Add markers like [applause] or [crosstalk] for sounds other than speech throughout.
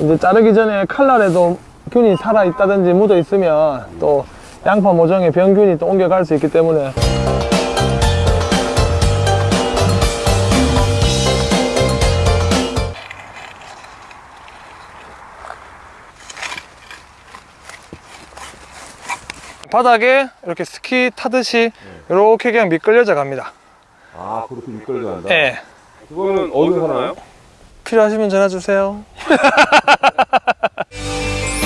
이제 자르기 전에 칼날에도 균이 살아 있다든지 묻어 있으면 또 양파 모종에 병균이 또 옮겨갈 수 있기 때문에 바닥에 이렇게 스키 타듯이 이렇게 그냥 미끌려져 갑니다. 아 그렇게 미끌려 간다. 예. 그거는 어디서 사나요? 필요하시면 전화 주세요. [laughs]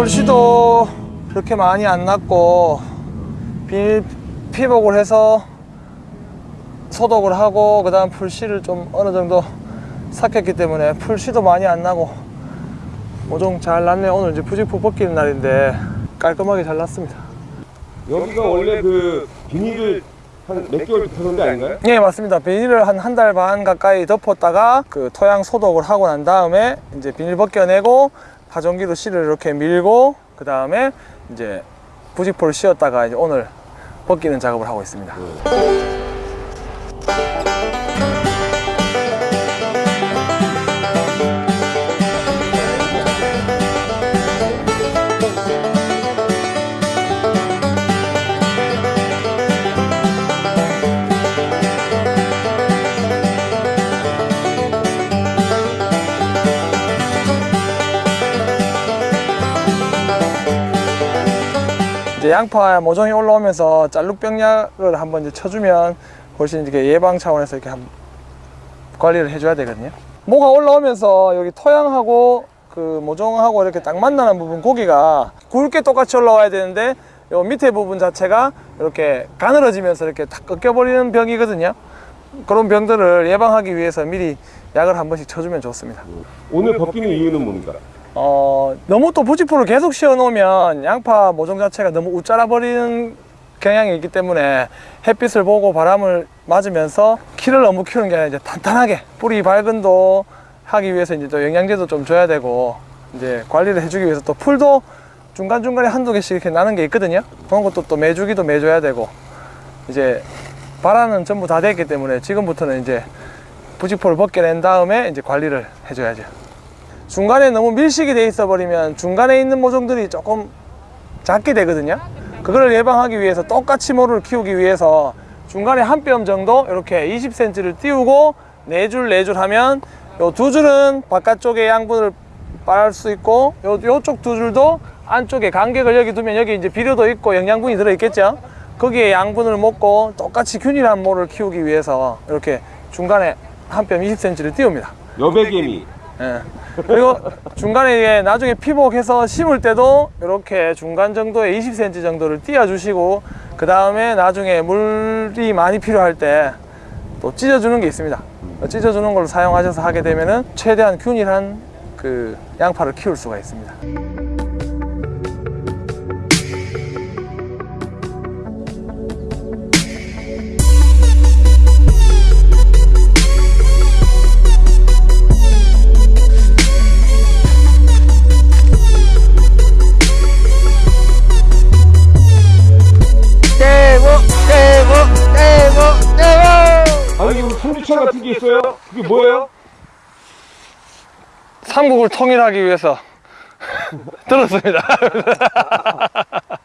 풀씨도 그렇게 많이 안 났고 비닐 피복을 해서 소독을 하고 그 다음 풀씨를 좀 어느 정도 삭혔기 때문에 풀씨도 많이 안 나고 모종 잘 났네요 오늘 이제 부직포 벗기는 날인데 깔끔하게 잘 났습니다. 여기가 원래 그 비닐을 한 몇 개월 덮어놓은 데 아닌가요? 예 맞습니다. 비닐을 한 한 달 반 가까이 덮었다가 그 토양 소독을 하고 난 다음에 이제 비닐 벗겨내고 파종기로 씨를 이렇게 밀고 그 다음에 이제 부직포를 씌웠다가 이제 오늘 벗기는 작업을 하고 있습니다 양파 모종이 올라오면서 짤룩병약을 한번 이제 쳐주면 훨씬 이렇게 예방 차원에서 이렇게 한 관리를 해줘야 되거든요. 모가 올라오면서 여기 토양하고 그 모종하고 이렇게 딱 만나는 부분 고기가 굵게 똑같이 올라와야 되는데 요 밑에 부분 자체가 이렇게 가늘어지면서 이렇게 탁 꺾여버리는 병이거든요. 그런 병들을 예방하기 위해서 미리 약을 한 번씩 쳐주면 좋습니다. 오늘 벗기는 이유는 뭡니까? 어, 너무 또 부직포를 계속 씌워 놓으면 양파 모종 자체가 너무 우짜라 버리는 경향이 있기 때문에 햇빛을 보고 바람을 맞으면서 키를 너무 키우는 게 아니라 이제 탄탄하게 뿌리 발근도 하기 위해서 이제 또 영양제도 좀 줘야 되고 이제 관리를 해주기 위해서 또 풀도 중간중간에 한두 개씩 이렇게 나는 게 있거든요. 그런 것도 또 매주기도 매줘야 되고 이제 발화는 전부 다 됐기 때문에 지금부터는 이제 부직포를 벗겨낸 다음에 이제 관리를 해줘야죠. 중간에 너무 밀식이 돼 있어 버리면 중간에 있는 모종들이 조금 작게 되거든요. 그걸 예방하기 위해서 똑같이 모를 키우기 위해서 중간에 한 뼘 정도 이렇게 20cm를 띄우고 네 줄 네 줄 하면 요 두 줄은 바깥쪽에 양분을 빨수 있고 요 요쪽 두 줄도 안쪽에 간격을 여기 두면 여기 이제 비료도 있고 영양분이 들어 있겠죠? 거기에 양분을 먹고 똑같이 균일한 모를 키우기 위해서 이렇게 중간에 한 뼘 20cm를 띄웁니다. 여백개미. 예. 그리고 중간에 이게 나중에 피복해서 심을 때도 이렇게 중간 정도에 20cm 정도를 띄워 주시고 그 다음에 나중에 물이 많이 필요할 때 또 찢어주는 게 있습니다 찢어주는 걸로 사용하셔서 하게 되면 은 최대한 균일한 그 양파를 키울 수가 있습니다 삼주차 같은 게 있어요? 그게 뭐예요? 삼국을 통일하기 위해서 [laughs] 들었습니다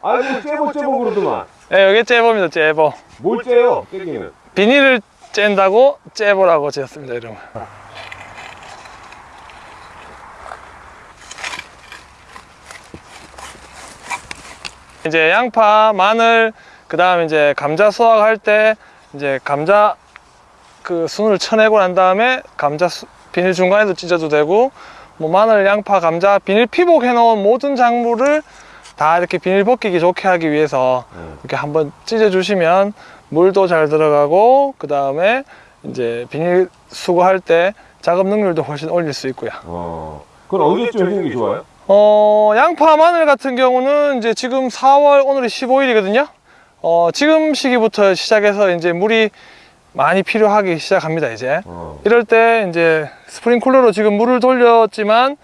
아이고 째보 째보 그러더만. 예, 이게 째보입니다 째보 뭘 째요? 째기는. 비닐을 짠다고 째보라고 지었습니다 이름을 이제 양파, 마늘, 그 다음 이제 감자 수확할 때 이제 감자 그 순을 쳐내고 난 다음에 감자 수- 비닐 중간에도 찢어도 되고 뭐 마늘, 양파, 감자 비닐 피복 해 놓은 모든 작물을 다 이렇게 비닐 벗기기 좋게 하기 위해서 음. 이렇게 한번 찢어 주시면 물도 잘 들어가고 그 다음에 이제 비닐 수거할 때 작업 능률도 훨씬 올릴 수 있고요. 어. 그건 언제쯤 해주는 게 좋아요? 어, 양파 마늘 같은 경우는 이제 지금 4월 오늘이 15일이거든요. 어, 지금 시기부터 시작해서 이제 물이 많이 필요하기 시작합니다, 이제. 어. 이럴 때 이제 스프링쿨러로 지금 물을 돌렸지만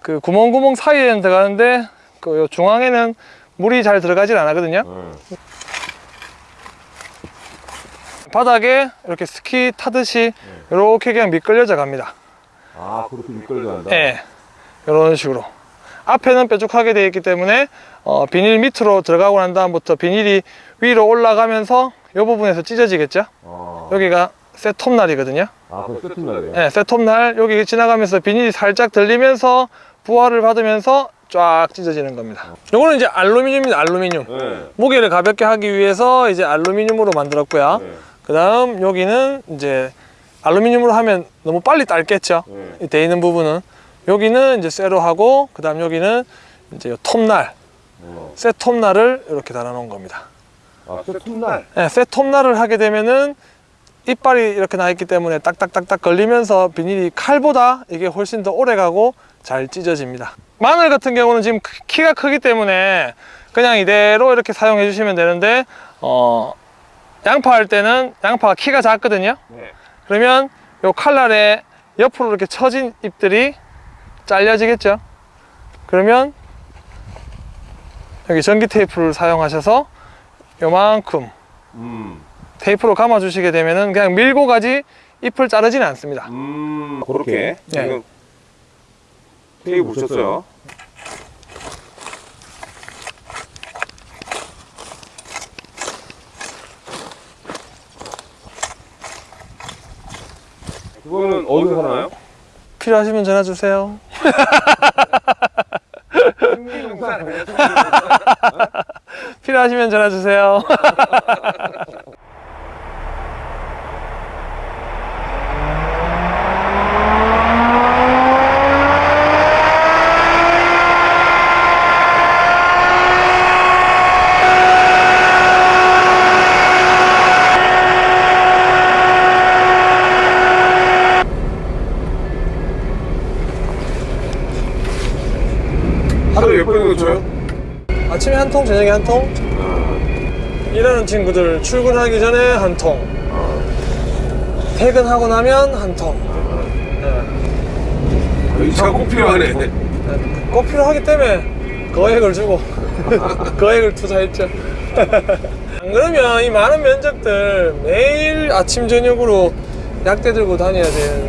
그 구멍구멍 사이에는 들어가는데 그 중앙에는 물이 잘 들어가질 않거든요. 네. 바닥에 이렇게 스키 타듯이 이렇게 그냥 미끌려져 갑니다. 아 그렇게 미끌려 간다. 예. 이런 식으로. 앞에는 뾰족하게 되어 있기 때문에 어, 비닐 밑으로 들어가고 난 다음부터 비닐이 위로 올라가면서 이 부분에서 찢어지겠죠? 어. 여기가 셋톱날이거든요. 아 그럼 세팅날이에요. 네, 셋톱날 여기 지나가면서 비닐이 살짝 들리면서 부하를 받으면서 쫙 찢어지는 겁니다. 요거는 이제 알루미늄입니다. 알루미늄. 네. 무게를 가볍게 하기 위해서 이제 알루미늄으로 만들었고요. 네. 그 다음 여기는 이제 알루미늄으로 하면 너무 빨리 딸겠죠. 네. 이돼 있는 부분은 여기는 이제 쇠로 하고 그 다음 여기는 이제 요 톱날, 어. 쇠 톱날을 이렇게 달아 놓은 겁니다. 아 세팅날. 네, 쇠 톱날을 하게 되면은 이빨이 이렇게 나 있기 때문에 딱딱딱딱 걸리면서 비닐이 칼보다 이게 훨씬 더 오래 가고 잘 찢어집니다. 마늘 같은 경우는 지금 크- 키가 크기 때문에 그냥 이대로 이렇게 사용해 주시면 되는데 어, 양파 할 때는 양파가 키가 작거든요. 네. 그러면 요 칼날에 옆으로 이렇게 처진 잎들이 잘려지겠죠. 그러면 여기 전기 테이프를 사용하셔서 요만큼 음. 테이프로 감아 주시게 되면은 그냥 밀고 가지 잎을 자르지는 않습니다. 음. 그렇게. 네. 테이프 붙였어요. 그거는 어디서 사나요? [laughs] 필요하시면 전화 주세요. [laughs] [laughs] 필요하시면 전화 주세요. [laughs] 하루에 몇 번이나 쳐요? 아침에 한 통, 저녁에 한 통. 일하는 친구들 출근하기 전에 한 통. 퇴근하고 나면 한 통. 네. 이 차가 꼭 필요하네. 네. 꼭 필요하기 때문에 거액을 주고 [laughs] 거액을 투자했죠. [laughs] 안 그러면 이 많은 면적들 매일 아침 저녁으로 약대 들고 다녀야 되는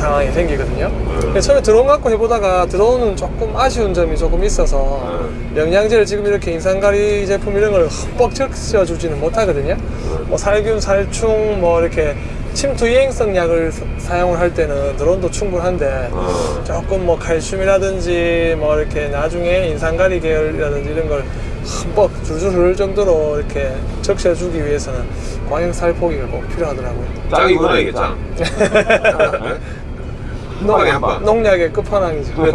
상황이 생기거든요. 그래서 처음에 드론 갖고 해보다가 드론은 조금 아쉬운 점이 조금 있어서 영양제를 지금 이렇게 인산가리 제품 이런 걸 흠뻑 적셔주지는 못하거든요. 뭐 살균, 살충, 뭐 이렇게 침투 이행성 약을 사- 사용을 할 때는 드론도 충분한데 조금 뭐 칼슘이라든지 뭐 이렇게 나중에 인산가리 계열이라든지 이런 걸 흠뻑 줄줄 흐를 정도로 이렇게 적셔주기 위해서는 광역 살포기가 꼭 필요하더라고요. 짱이구나 이게 짱. 한 방에 한 방. 농약의 끝판왕이죠. [laughs]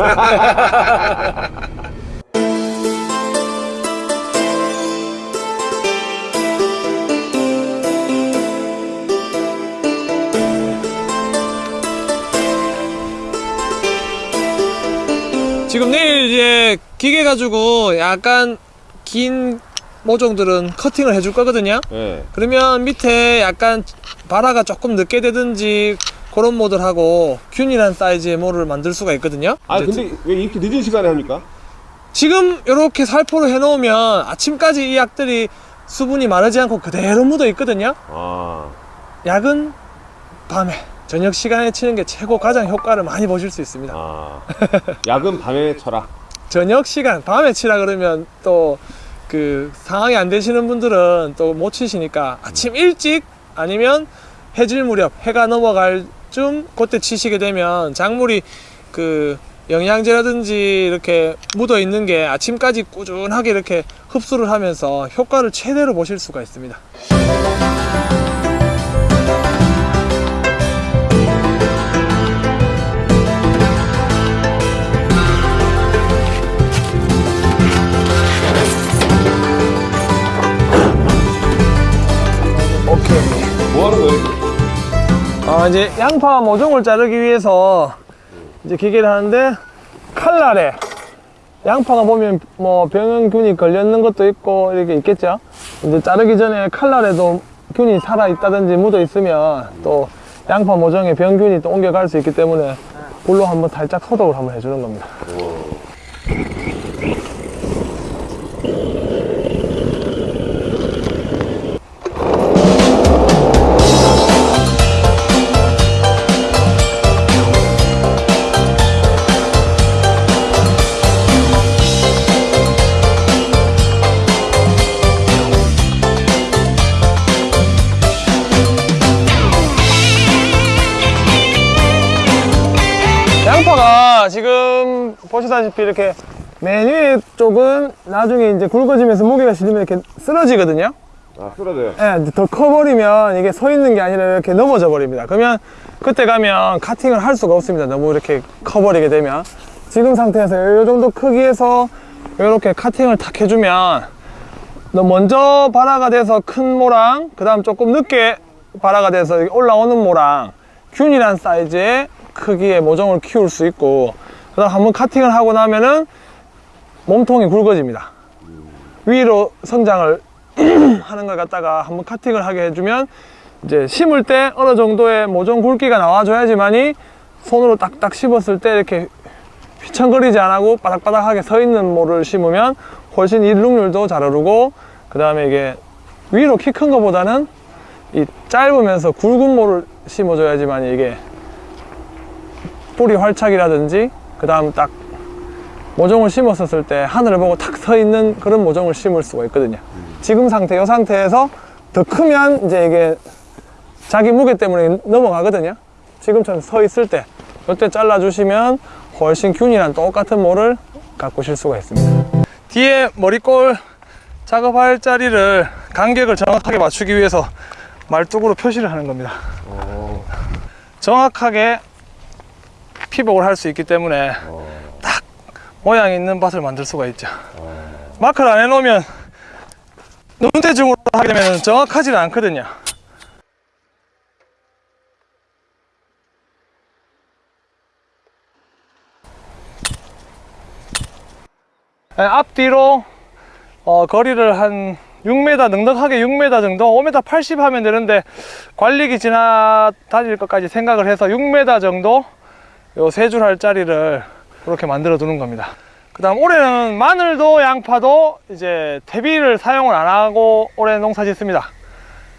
지금 내일 이제 기계 가지고 약간 긴 모종들은 커팅을 해줄 거거든요. 네. 그러면 밑에 약간 바라가 조금 늦게 되든지 그런 모델하고 균일한 사이즈의 모를 만들 수가 있거든요. 아 근데 왜 이렇게 늦은 시간에 합니까? 지금 이렇게 살포를 해놓으면 아침까지 이 약들이 수분이 마르지 않고 그대로 묻어 있거든요. 아. 약은 밤에 저녁 시간에 치는 게 최고 가장 효과를 많이 보실 수 있습니다. 아. [laughs] 약은 밤에 쳐라. 저녁 시간 밤에 치라 그러면 또 그 상황이 안 되시는 분들은 또 못 치시니까 아침 일찍 아니면 해질 무렵 해가 넘어갈 쯤 그때 치시게 되면 작물이 그 영양제라든지 이렇게 묻어 있는 게 아침까지 꾸준하게 이렇게 흡수를 하면서 효과를 최대로 보실 수가 있습니다. 오케이 뭐하는 거야 제 양파 모종을 자르기 위해서 이제 기계를 하는데 칼날에 양파가 보면 뭐 병균이 걸렸는 것도 있고 이렇게 있겠죠. 이제 자르기 전에 칼날에도 균이 살아 있다든지 묻어 있으면 또 양파 모종에 병균이 또 옮겨갈 수 있기 때문에 불로 한번 살짝 소독을 한번 해주는 겁니다. 지금 보시다시피 이렇게 맨 위에 쪽은 나중에 이제 굵어지면서 무게가 실리면 이렇게 쓰러지거든요. 아 쓰러져요. 예, 이제 더 커버리면 이게 서 있는 게 아니라 이렇게 넘어져 버립니다. 그러면 그때 가면 카팅을 할 수가 없습니다. 너무 이렇게 커버리게 되면. 지금 상태에서 이 정도 크기에서 이렇게 카팅을 탁 해주면 너 먼저 발화가 돼서 큰 모랑, 그 다음 조금 늦게 발화가 돼서 올라오는 모랑, 균일한 사이즈의 크기의 모종을 키울 수 있고, 그 다음 한번 카팅을 하고 나면은 몸통이 굵어집니다. 위로 성장을 [clears throat] 하는 걸 갖다가 한번 카팅을 하게 해주면 이제 심을 때 어느 정도의 모종 굵기가 나와줘야지만이 손으로 딱딱 씹었을 때 이렇게 휘청거리지 안 하고 바닥바닥하게 서 있는 모를 심으면 훨씬 일룩률도 잘 오르고 그 다음에 이게 위로 키큰 거보다는 이 짧으면서 굵은 모를 심어줘야지만 이게 뿌리 활착이라든지 그 다음 딱 모종을 심었었을 때 하늘을 보고 탁 서 있는 그런 모종을 심을 수가 있거든요. 지금 상태, 이 상태에서 더 크면 이제 이게 자기 무게 때문에 넘어가거든요. 지금처럼 서 있을 때, 이때 잘라주시면 훨씬 균이랑 똑같은 모를 가꾸실 수가 있습니다. 뒤에 머리꼴 작업할 자리를 간격을 정확하게 맞추기 위해서 말뚝으로 표시를 하는 겁니다. 어. 정확하게 피복을 할 수 있기 때문에 어. 모양 있는 밭을 만들 수가 있죠. 마크를 안 해놓으면 눈대중으로 하게 되면 정확하지는 않거든요. 네, 앞뒤로 어, 거리를 한 6m 넉넉하게 6m 정도 5m 80 하면 되는데 관리기 지나 다닐 것까지 생각을 해서 6m 정도 요 세 줄 할 자리를 이렇게 만들어 두는 겁니다. 그 다음 올해는 마늘도 양파도 이제 퇴비를 사용을 안 하고 올해 농사 짓습니다.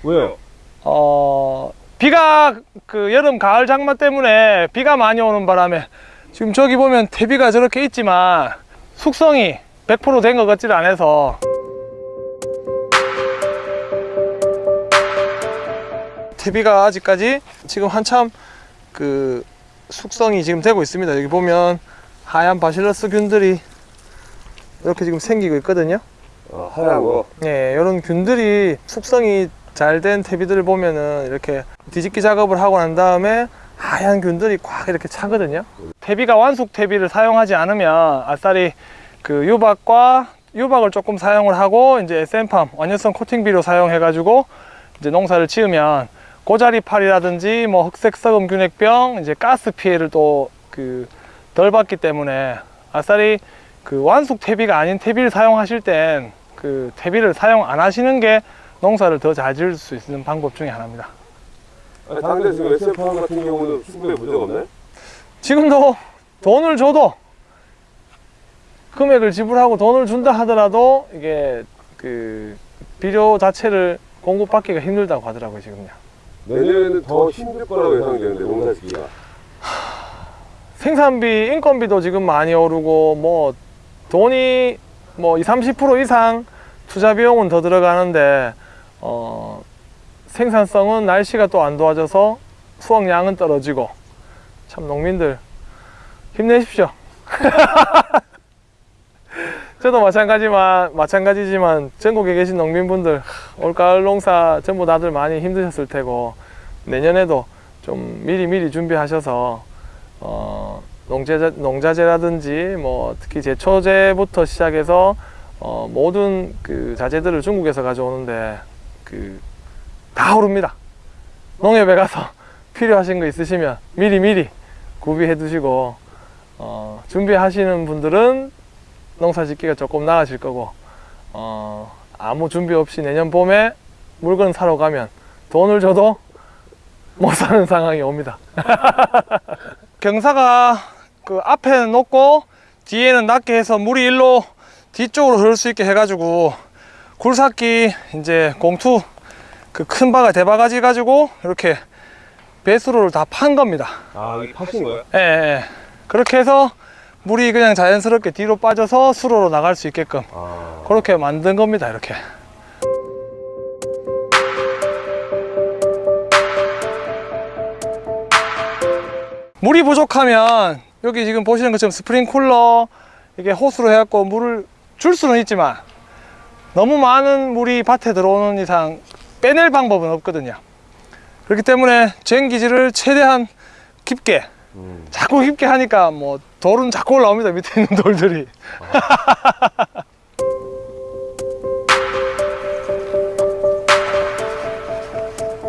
왜요? 어 비가 그 여름 가을 장마 때문에 비가 많이 오는 바람에 지금 저기 보면 퇴비가 저렇게 있지만 숙성이 100%된 것 같지를 않아서. 퇴비가 아직까지 지금 한참 그 숙성이 지금 되고 있습니다 여기 보면 하얀 바실러스 균들이 이렇게 지금 생기고 있거든요 아, 하얀 거. 예, 이런 균들이 숙성이 잘 된 퇴비들을 보면은 이렇게 뒤집기 작업을 하고 난 다음에 하얀 균들이 꽉 이렇게 차거든요. 퇴비가 완숙 퇴비를 사용하지 않으면 아싸리 그 유박과 유박을 조금 사용을 하고 이제 SM팜 완연성 코팅 비료 사용해 가지고 이제 농사를 지으면 고자리팔이라든지 뭐 흑색 썩음 균핵병 이제 가스 피해를 또 그 덜 받기 때문에 아싸리 그 완숙 퇴비가 아닌 퇴비를 사용하실 땐 그 퇴비를 사용 안 하시는 게 농사를 더 잘 지을 수 있는 방법 중에 하나입니다. 아니, 다른 데 지금 SF 같은 경우는 수급에 문제가 없나요? 지금도 돈을 줘도 금액을 지불하고 돈을 준다 하더라도 이게 그 비료 자체를 공급받기가 힘들다고 하더라고요 지금요. 내년에는 더 힘들 거라고 예상되는데 농사 짓기가. [sighs] 생산비, 인건비도 지금 많이 오르고 뭐 돈이 뭐 20, 30% 이상 투자 비용은 더 들어가는데 어 생산성은 날씨가 또 안 도와줘서 수확량은 떨어지고 참 농민들 힘내십시오. [laughs] 저도 마찬가지만 마찬가지지만 전국에 계신 농민분들 올가을 농사 전부 다들 많이 힘드셨을 테고 내년에도 좀 미리 미리 준비하셔서 어, 농제자, 농자재라든지 뭐 특히 제초제부터 시작해서 어, 모든 그 자재들을 중국에서 가져오는데 그 다 오릅니다. 농협에 가서 [laughs] 필요하신 거 있으시면 미리 미리 구비해 두시고 어, 준비하시는 분들은 농사 짓기가 조금 나아질 거고 어, 아무 준비 없이 내년 봄에 물건 사러 가면 돈을 줘도 못 사는 상황이 옵니다. [laughs] 경사가 그 앞에는 높고 뒤에는 낮게 해서 물이 일로 뒤쪽으로 흐를 수 있게 해가지고 굴삭기 이제 공투 그 큰 바가 대바가지 가지고 이렇게 배수로를 다 판 겁니다. 아, 이게 파신 거예요? 예, 예. 그렇게 해서 물이 그냥 자연스럽게 뒤로 빠져서 수로로 나갈 수 있게끔 아. 그렇게 만든 겁니다. 이렇게. 물이 부족하면 여기 지금 보시는 것처럼 스프링쿨러 이게 호스로 해갖고 물을 줄 수는 있지만 너무 많은 물이 밭에 들어오는 이상 빼낼 방법은 없거든요. 그렇기 때문에 쟁기지를 최대한 깊게 음. 자꾸 깊게 하니까 뭐 돌은 자꾸 올라옵니다. 밑에 있는 돌들이. [laughs]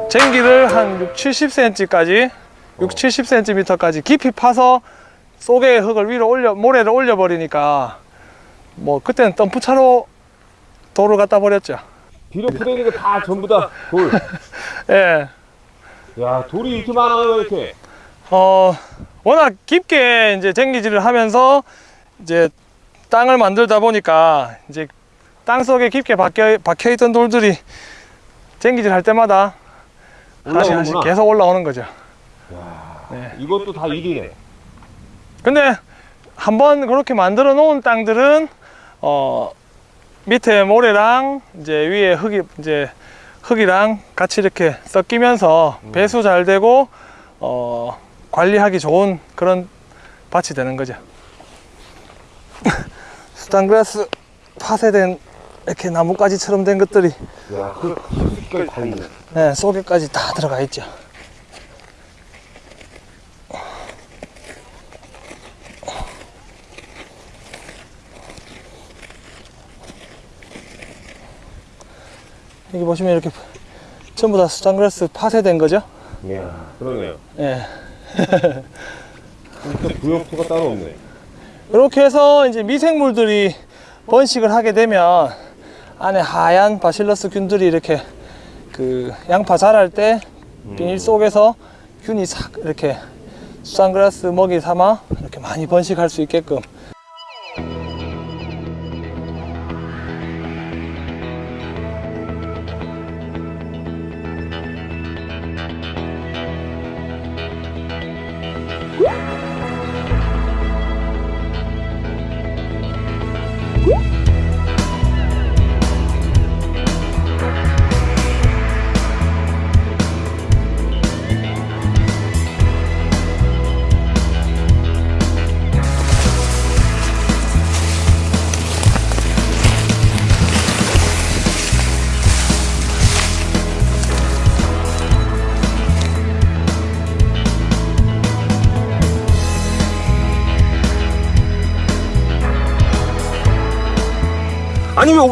쟁기를 한 6, 70cm까지 6, 70cm까지 깊이 파서 속에 흙을 위로 올려 모래를 올려 버리니까 뭐 그때는 덤프차로 돌을 갖다 버렸죠. 뒤로 푸대는 게다 전부 다 돌. [laughs] 예. 야, 돌이 이렇게 많아요, 이렇게. 어, 워낙 깊게 이제 쟁기질을 하면서 이제 땅을 만들다 보니까 이제 땅 속에 깊게 박혀, 박혀 있던 돌들이 쟁기질 할 때마다 하나씩 하나씩. 계속 올라오는 거죠. 야, 네. 이것도 다 일이네. 근데 한번 그렇게 만들어 놓은 땅들은 어 밑에 모래랑 이제 위에 흙이 이제 흙이랑 같이 이렇게 섞이면서 배수 잘 되고 어 관리하기 좋은 그런 밭이 되는 거죠. [laughs] 수단그라스 파쇄된 이렇게 나뭇가지처럼 된 것들이 야, 그 깊숙이까지 다 있네. 네, 속에까지 다 들어가 있죠. 여기 보시면 이렇게 전부 다 수장그라스 파쇄된 거죠. 이야, 그러네요. 예. 진짜 부역토가 따로 없네. 이렇게 해서 이제 미생물들이 번식을 하게 되면 안에 하얀 바실러스 균들이 이렇게 그 양파 자랄 때 비닐 속에서 균이 싹 이렇게 수산그라스 먹이 삼아 이렇게 많이 번식할 수 있게끔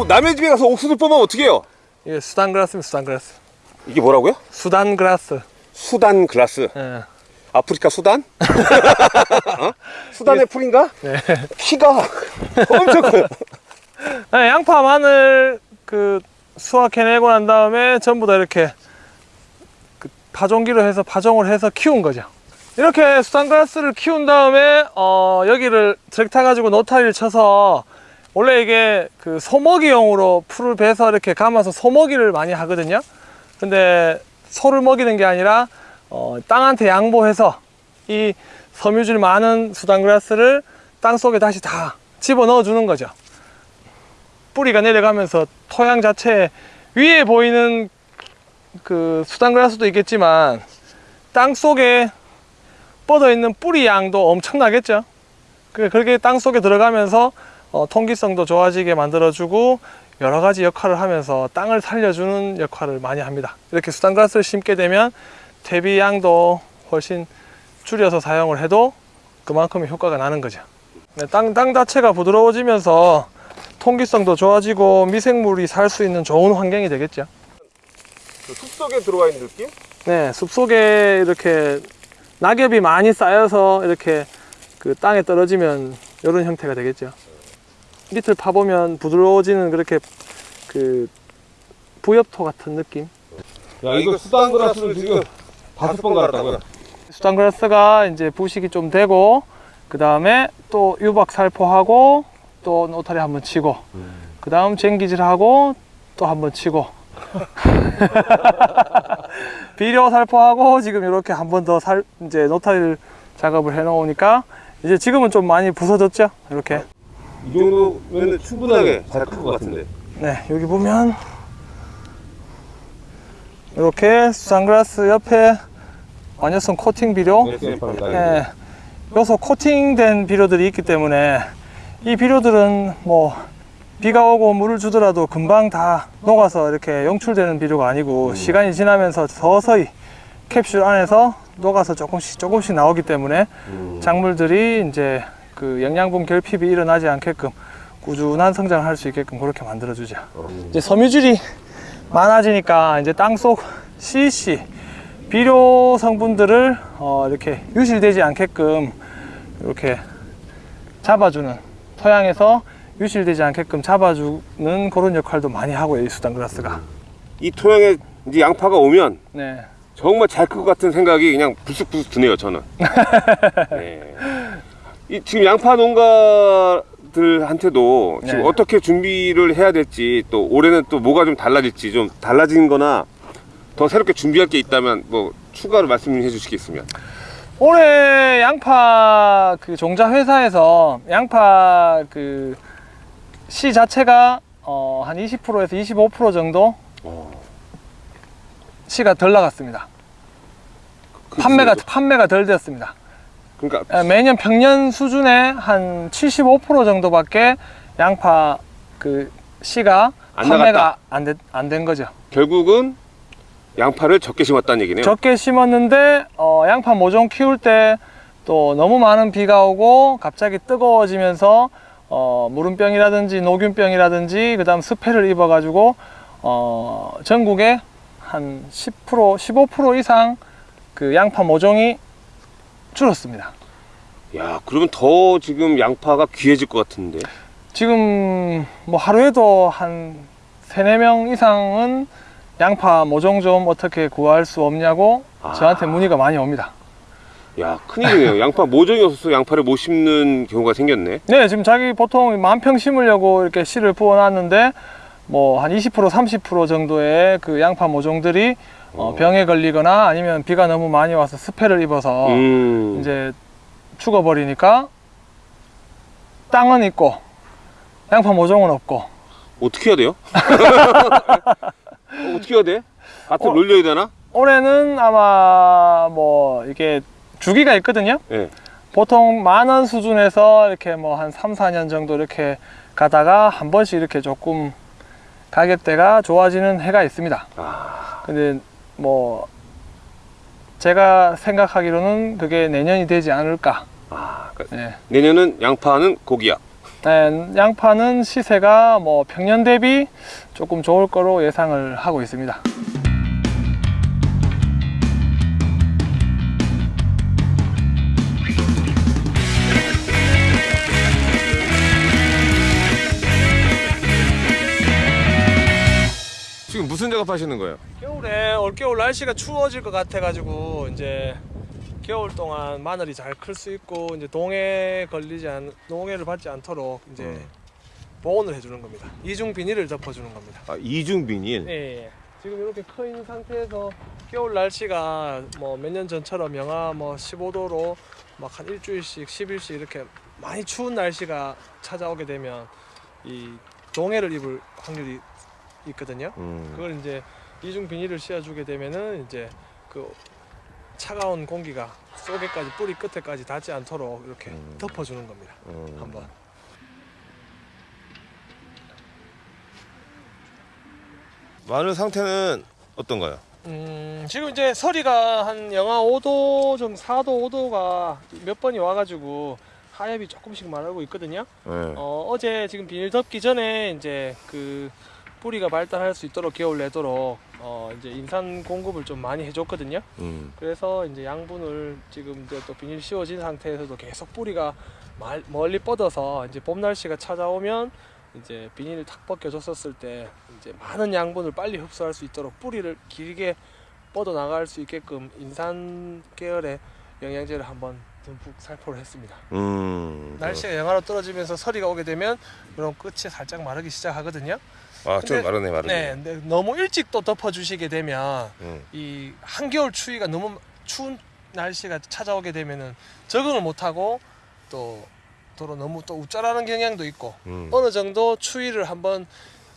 남의 집에 가서 옥수수 뽑으면 어떡해요? 이게 수단그라스입니다 수단그라스 이게 뭐라고요? 수단그라스 수단그라스. 예. 아프리카 수단? [laughs] 어? 수단의 풀인가? 네. 키가 엄청 커요. 네, [laughs] 양파 마늘 그 수확해내고 난 다음에 전부 다 이렇게 그 파종기로 해서 파종을 해서 키운 거죠. 이렇게 수단그라스를 키운 다음에 어, 여기를 트랙터 가지고 노타리를 쳐서 원래 이게 그 소먹이용으로 풀을 베서 이렇게 감아서 소먹이를 많이 하거든요. 근데 소를 먹이는 게 아니라 어, 땅한테 양보해서 이 섬유질 많은 수단그라스를 땅 속에 다시 다 집어 넣어 주는 거죠. 뿌리가 내려가면서 토양 자체 위에 보이는 그 수단그라스도 있겠지만 땅 속에 뻗어 있는 뿌리 양도 엄청나겠죠. 그- 그렇게 땅 속에 들어가면서 어, 통기성도 좋아지게 만들어주고 여러 가지 역할을 하면서 땅을 살려주는 역할을 많이 합니다. 이렇게 수단그라스를 심게 되면 퇴비 양도 훨씬 줄여서 사용을 해도 그만큼의 효과가 나는 거죠. 네, 땅, 땅 자체가 부드러워지면서 통기성도 좋아지고 미생물이 살 수 있는 좋은 환경이 되겠죠. 숲속에 들어와 있는 느낌? 네, 숲 속에 이렇게 낙엽이 많이 쌓여서 이렇게 그 땅에 떨어지면 이런 형태가 되겠죠. 밑을 파보면 부드러워지는 그렇게 그 부엽토 같은 느낌. 야 이거 수단그라스를 지금 다섯 번 갈았다고요? 수단그라스가 이제 부식이 좀 되고 그 다음에 또 유박 살포하고 또 노타리 한번 치고 그 다음 쟁기질하고 또 한번 치고. [laughs] 비료 살포하고 지금 이렇게 한 번 더 살 이제 노타리를 작업을 해 놓으니까 이제 지금은 좀 많이 부서졌죠? 이렇게 이 정도면 충분하게 잘 클 것 같은데. 네 여기 보면 이렇게 수산그라스 옆에 완효성 코팅 비료 SF입니다. 예, 요소 코팅된 비료들이 있기 때문에 이 비료들은 뭐 비가 오고 물을 주더라도 금방 다 녹아서 이렇게 용출되는 비료가 아니고 시간이 지나면서 서서히 캡슐 안에서 녹아서 조금씩 조금씩 나오기 때문에 음. 작물들이 이제 그 영양분 결핍이 일어나지 않게끔 꾸준한 성장을 할 수 있게끔 그렇게 만들어. 음. 이제 섬유질이 많아지니까 이제 땅속 CC 비료 성분들을 어, 이렇게 유실되지 않게끔 이렇게 잡아주는 토양에서 유실되지 않게끔 잡아주는 그런 역할도 많이 하고요 이 수단 그라스가 이 토양에 이제 양파가 오면 네. 정말 잘 클 것 같은 생각이 그냥 불쑥불쑥 드네요 저는. [laughs] 네. 이 지금 양파 농가들한테도 지금 네. 어떻게 준비를 해야 될지 또 올해는 또 뭐가 좀 달라질지 좀 달라진 거나 더 새롭게 준비할 게 있다면 뭐 추가로 말씀해 주시겠으면. 올해 양파 그 종자 회사에서 양파 그 씨 자체가 어, 한 20%에서 25% 정도 씨가 덜 나갔습니다. 판매가 판매가 덜 되었습니다. 그러니까 예, 매년 평년 수준의 한 75% 정도밖에 양파 그 씨가 안 판매가 안 된 거죠. 결국은 양파를 적게 심었다는 얘기네요. 적게 심었는데 어, 양파 모종 키울 때 또 너무 많은 비가 오고 갑자기 뜨거워지면서 어, 무름병이라든지 녹균병이라든지 그 다음 스패를 입어가지고 어, 전국에 한 10% 15% 이상 그 양파 모종이 줄었습니다. 야, 그러면 더 지금 양파가 귀해질 것 같은데. 지금 뭐 하루에도 한 세네 명 이상은 양파 모종 좀 어떻게 구할 수 없냐고 아. 저한테 문의가 많이 옵니다. 야, 큰일이네요. [laughs] 양파 모종이 없어서 양파를 못 심는 경우가 생겼네. 네, 지금 자기 보통 만 평 심으려고 이렇게 씨를 부어놨는데 뭐 한 20% 30% 정도의 그 양파 모종들이 어, 어. 병에 걸리거나 아니면 비가 너무 많이 와서 스패를 입어서 음. 이제 죽어버리니까 땅은 있고 양파 모종은 없고 어떻게 해야 돼요? [laughs] 어, 떻게 해야 돼? 밭을 어. 놀려야 되나? 올해는 아마 뭐 이게 주기가 있거든요. 예. 보통 만 원 수준에서 이렇게 뭐 한 3, 4년 정도 이렇게 가다가 한 번씩 이렇게 조금 가격대가 좋아지는 해가 있습니다. 아, 근데 뭐 제가 생각하기로는 그게 내년이 되지 않을까. 아, 그러니까 예. 내년은 양파는 고기야. 네, 양파는 시세가 뭐 평년 대비 조금 좋을 거로 예상을 하고 있습니다. 지금 무슨 작업하시는 거예요? 겨울에 올겨울 날씨가 추워질 것 같아가지고 이제 겨울 동안 마늘이 잘 클 수 있고 이제 동해 걸리지 않 동해를 받지 않도록 이제 음. 보온을 해주는 겁니다. 이중 비닐을 덮어주는 겁니다. 아, 이중 비닐. 예, 예. 지금 이렇게 커 있는 상태에서 겨울 날씨가 뭐 몇 년 전처럼 영하 뭐 15도로 막 한 일주일씩 10일씩 이렇게 많이 추운 날씨가 찾아오게 되면 이 동해를 입을 확률이 있거든요. 음. 그걸 이제 이중 비닐을 씌워주게 되면은 이제 그 차가운 공기가 속에까지 뿌리 끝에까지 닿지 않도록 이렇게 음. 덮어주는 겁니다. 음. 한번. 마늘 상태는 어떤가요? 음, 지금 이제 서리가 한 영하 5도 좀 4도 5도가 몇 번이 와가지고 하엽이 조금씩 마르고 있거든요. 네. 어, 어제 지금 비닐 덮기 전에 이제 그 뿌리가 발달할 수 있도록 겨울 내도록 어 이제 인산 공급을 좀 많이 해줬거든요. 음. 그래서 이제 양분을 지금 이제 또 비닐 씌워진 상태에서도 계속 뿌리가 말, 멀리 뻗어서 이제 봄 날씨가 찾아오면 이제 비닐을 탁 벗겨줬었을 때 이제 많은 양분을 빨리 흡수할 수 있도록 뿌리를 길게 뻗어 나갈 수 있게끔 인산 계열의 영양제를 한번 듬뿍 살포를 했습니다. 음. 날씨가 영하로 떨어지면서 서리가 오게 되면 이런 끝이 살짝 마르기 시작하거든요. 아, 좀 근데- 마르네, 마르네. 네, 너무 일찍 또 덮어주시게 되면 음. 이 한겨울 추위가 너무 추운 날씨가 찾아오게 되면은 적응을 못하고 또 도로 너무 또 우쭐하는 경향도 있고 음. 어느 정도 추위를 한번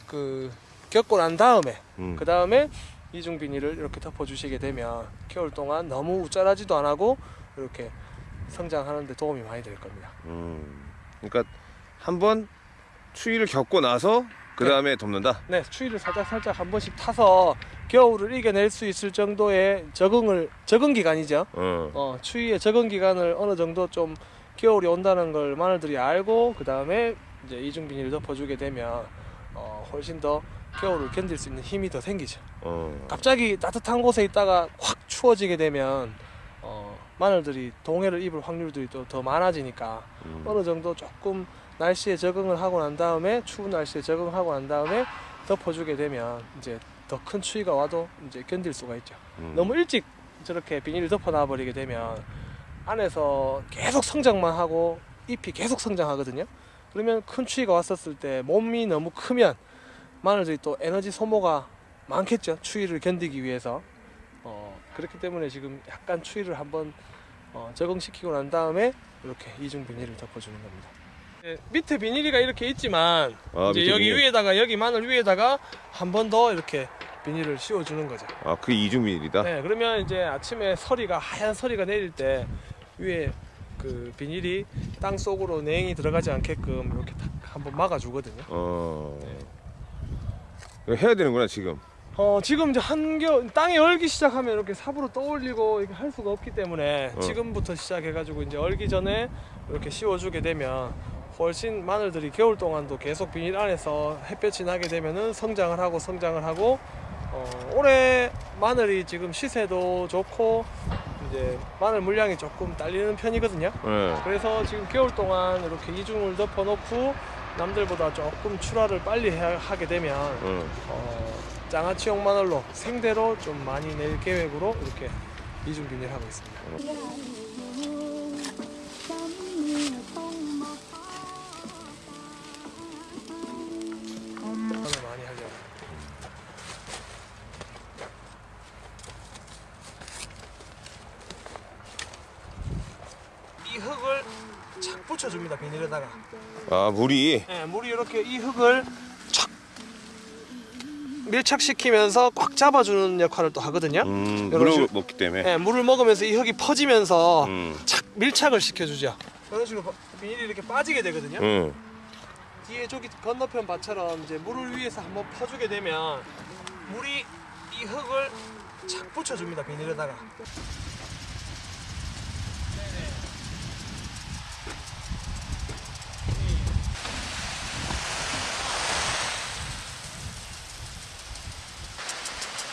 그 겪고 난 다음에 음. 그 다음에 이중 비닐을 이렇게 덮어주시게 되면 겨울 동안 너무 우쭐하지도 안 하고 이렇게 성장하는데 도움이 많이 될 겁니다. 음. 그러니까 한번 추위를 겪고 나서 그 다음에 덮는다. 네, 추위를 살짝 살짝 한 번씩 타서 겨울을 이겨낼 수 있을 정도의 적응을 적응 기간이죠. 어. 어, 추위의 적응 기간을 어느 정도 좀 겨울이 온다는 걸 마늘들이 알고 그 다음에 이제 이중 비닐을 덮어주게 되면 어, 훨씬 더 겨울을 견딜 수 있는 힘이 더 생기죠. 어. 갑자기 따뜻한 곳에 있다가 확 추워지게 되면 어, 마늘들이 동해를 입을 확률들이 또 더 많아지니까 음. 어느 정도 조금 날씨에 적응을 하고 난 다음에 추운 날씨에 적응하고 난 다음에 덮어주게 되면 이제 더 큰 추위가 와도 이제 견딜 수가 있죠. 음. 너무 일찍 저렇게 비닐을 덮어놔 버리게 되면 안에서 계속 성장만 하고 잎이 계속 성장하거든요. 그러면 큰 추위가 왔었을 때 몸이 너무 크면 마늘들이 또 에너지 소모가 많겠죠. 추위를 견디기 위해서. 어, 그렇기 때문에 지금 약간 추위를 한번 어, 적응시키고 난 다음에 이렇게 이중 비닐을 덮어주는 겁니다. 예, 밑에 비닐이가 이렇게 있지만 아, 이제 여기 비닐. 위에다가 여기 마늘 위에다가 한 번 더 이렇게 비닐을 씌워주는 거죠. 아, 그게 이중 비닐이다. 네, 그러면 이제 아침에 서리가 하얀 서리가 내릴 때 위에 그 비닐이 땅 속으로 냉이 들어가지 않게끔 이렇게 탁 한번 막아주거든요. 어. 이거 해야 되는구나, 지금. 어 지금 이제 한겨 땅이 얼기 시작하면 이렇게 삽으로 떠올리고 이렇게 할 수가 없기 때문에 어. 지금부터 시작해가지고 이제 얼기 전에 이렇게 씌워주게 되면 훨씬 마늘들이 겨울 동안도 계속 비닐 안에서 햇볕이 나게 되면은 성장을 하고 성장을 하고 어, 올해 마늘이 지금 시세도 좋고 이제 마늘 물량이 조금 딸리는 편이거든요. 네. 그래서 지금 겨울 동안 이렇게 이중을 덮어 놓고 남들보다 조금 출하를 빨리 해- 하게 되면 어. 어, 장아찌용 마늘로 생대로 좀 많이 낼 계획으로 이렇게 이중 비닐 하고 있습니다. 마 착 붙여줍니다 비닐에다가. 아, 물이. 네, 물이 이렇게 이 흙을 착 밀착시키면서 꽉 잡아주는 역할을 또 하거든요. 음, 물을 식으로. 먹기 때문에. 네, 물을 먹으면서 이 흙이 퍼지면서 음. 착 밀착을 시켜주죠. 이런 식으로 바- 비닐이 이렇게 빠지게 되거든요. 응. 뒤에 저기 건너편 밭처럼 이제 물을 위에서 한번 퍼주게 되면 물이 이 흙을 착 붙여줍니다 비닐에다가.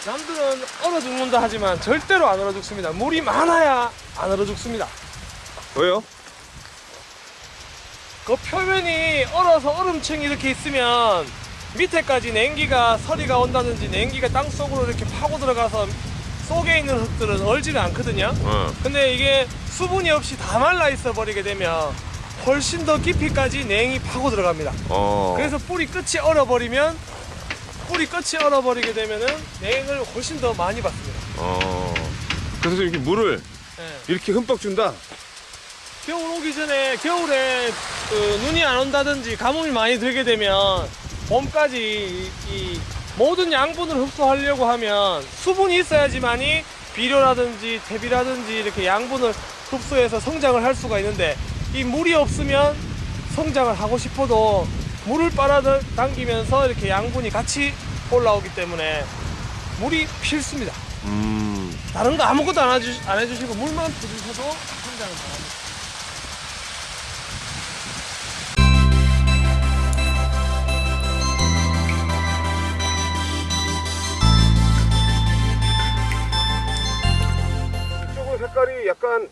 남들은 얼어 죽는다 하지만 절대로 안 얼어 죽습니다. 물이 많아야 안 얼어 죽습니다. 왜요? 그 표면이 얼어서 얼음층이 이렇게 있으면 밑에까지 냉기가 서리가 온다든지 냉기가 땅 속으로 이렇게 파고 들어가서 속에 있는 흙들은 얼지는 않거든요. 어. 근데 이게 수분이 없이 다 말라 있어 버리게 되면 훨씬 더 깊이까지 냉이 파고 들어갑니다. 어. 그래서 뿌리 끝이 얼어버리면 뿌리 끝이 얼어버리게 되면은 냉을 훨씬 더 많이 받습니다. 어. 그래서 이렇게 물을 예. 이렇게 흠뻑 준다. 겨울 오기 전에 겨울에 그 눈이 안 온다든지 가뭄이 많이 들게 되면 봄까지 이, 이 모든 양분을 흡수하려고 하면 수분이 있어야지만이 비료라든지 대비라든지 이렇게 양분을 흡수해서 성장을 할 수가 있는데 이 물이 없으면 성장을 하고 싶어도 물을 빨아당기면서 이렇게 양분이 같이 올라오기 때문에 물이 필수입니다. 음. 다른 거 아무것도 안, 해주, 안 해주시고 물만 부으셔도 성장을 잘합니다. 색깔이 약간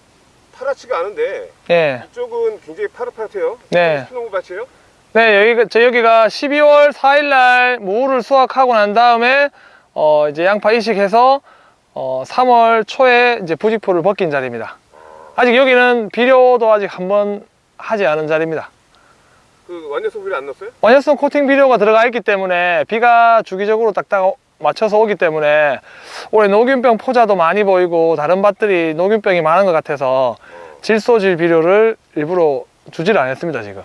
파랗지가 않은데 네. 이쪽은 굉장히 파릇파릇해요. 네. 스노우밭이에요? 네, 여기가, 저 여기가 12월 4일날 무를 수확하고 난 다음에, 어, 이제 양파 이식해서, 어, 3월 초에 이제 부직포를 벗긴 자리입니다. 아직 여기는 비료도 아직 한 번 하지 않은 자리입니다. 그 완효성 비료 안 넣었어요? 완효성 코팅 비료가 들어가 있기 때문에 비가 주기적으로 딱딱 맞춰서 오기 때문에 올해 녹균병 포자도 많이 보이고 다른 밭들이 녹균병이 많은 것 같아서 질소질 비료를 일부러 주지를 않았습니다, 지금.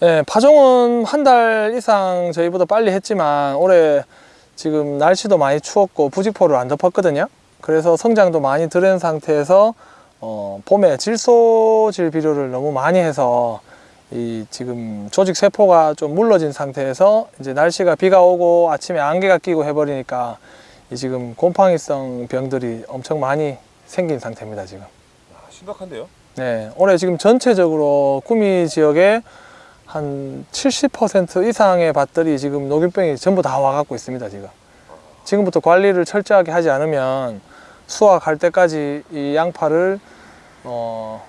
네, 파종은 한 달 이상 저희보다 빨리 했지만 올해 지금 날씨도 많이 추웠고 부직포를 안 덮었거든요. 그래서 성장도 많이 들은 상태에서 어, 봄에 질소질 비료를 너무 많이 해서 이 지금 조직 세포가 좀 물러진 상태에서 이제 날씨가 비가 오고 아침에 안개가 끼고 해버리니까 이 지금 곰팡이성 병들이 엄청 많이 생긴 상태입니다 지금. 아, 심각한데요? 네, 올해 지금 전체적으로 구미 지역에 한 70% 이상의 밭들이 지금 녹균병이 전부 다 와갖고 있습니다, 지금. 지금부터 관리를 철저하게 하지 않으면 수확할 때까지 이 양파를 어,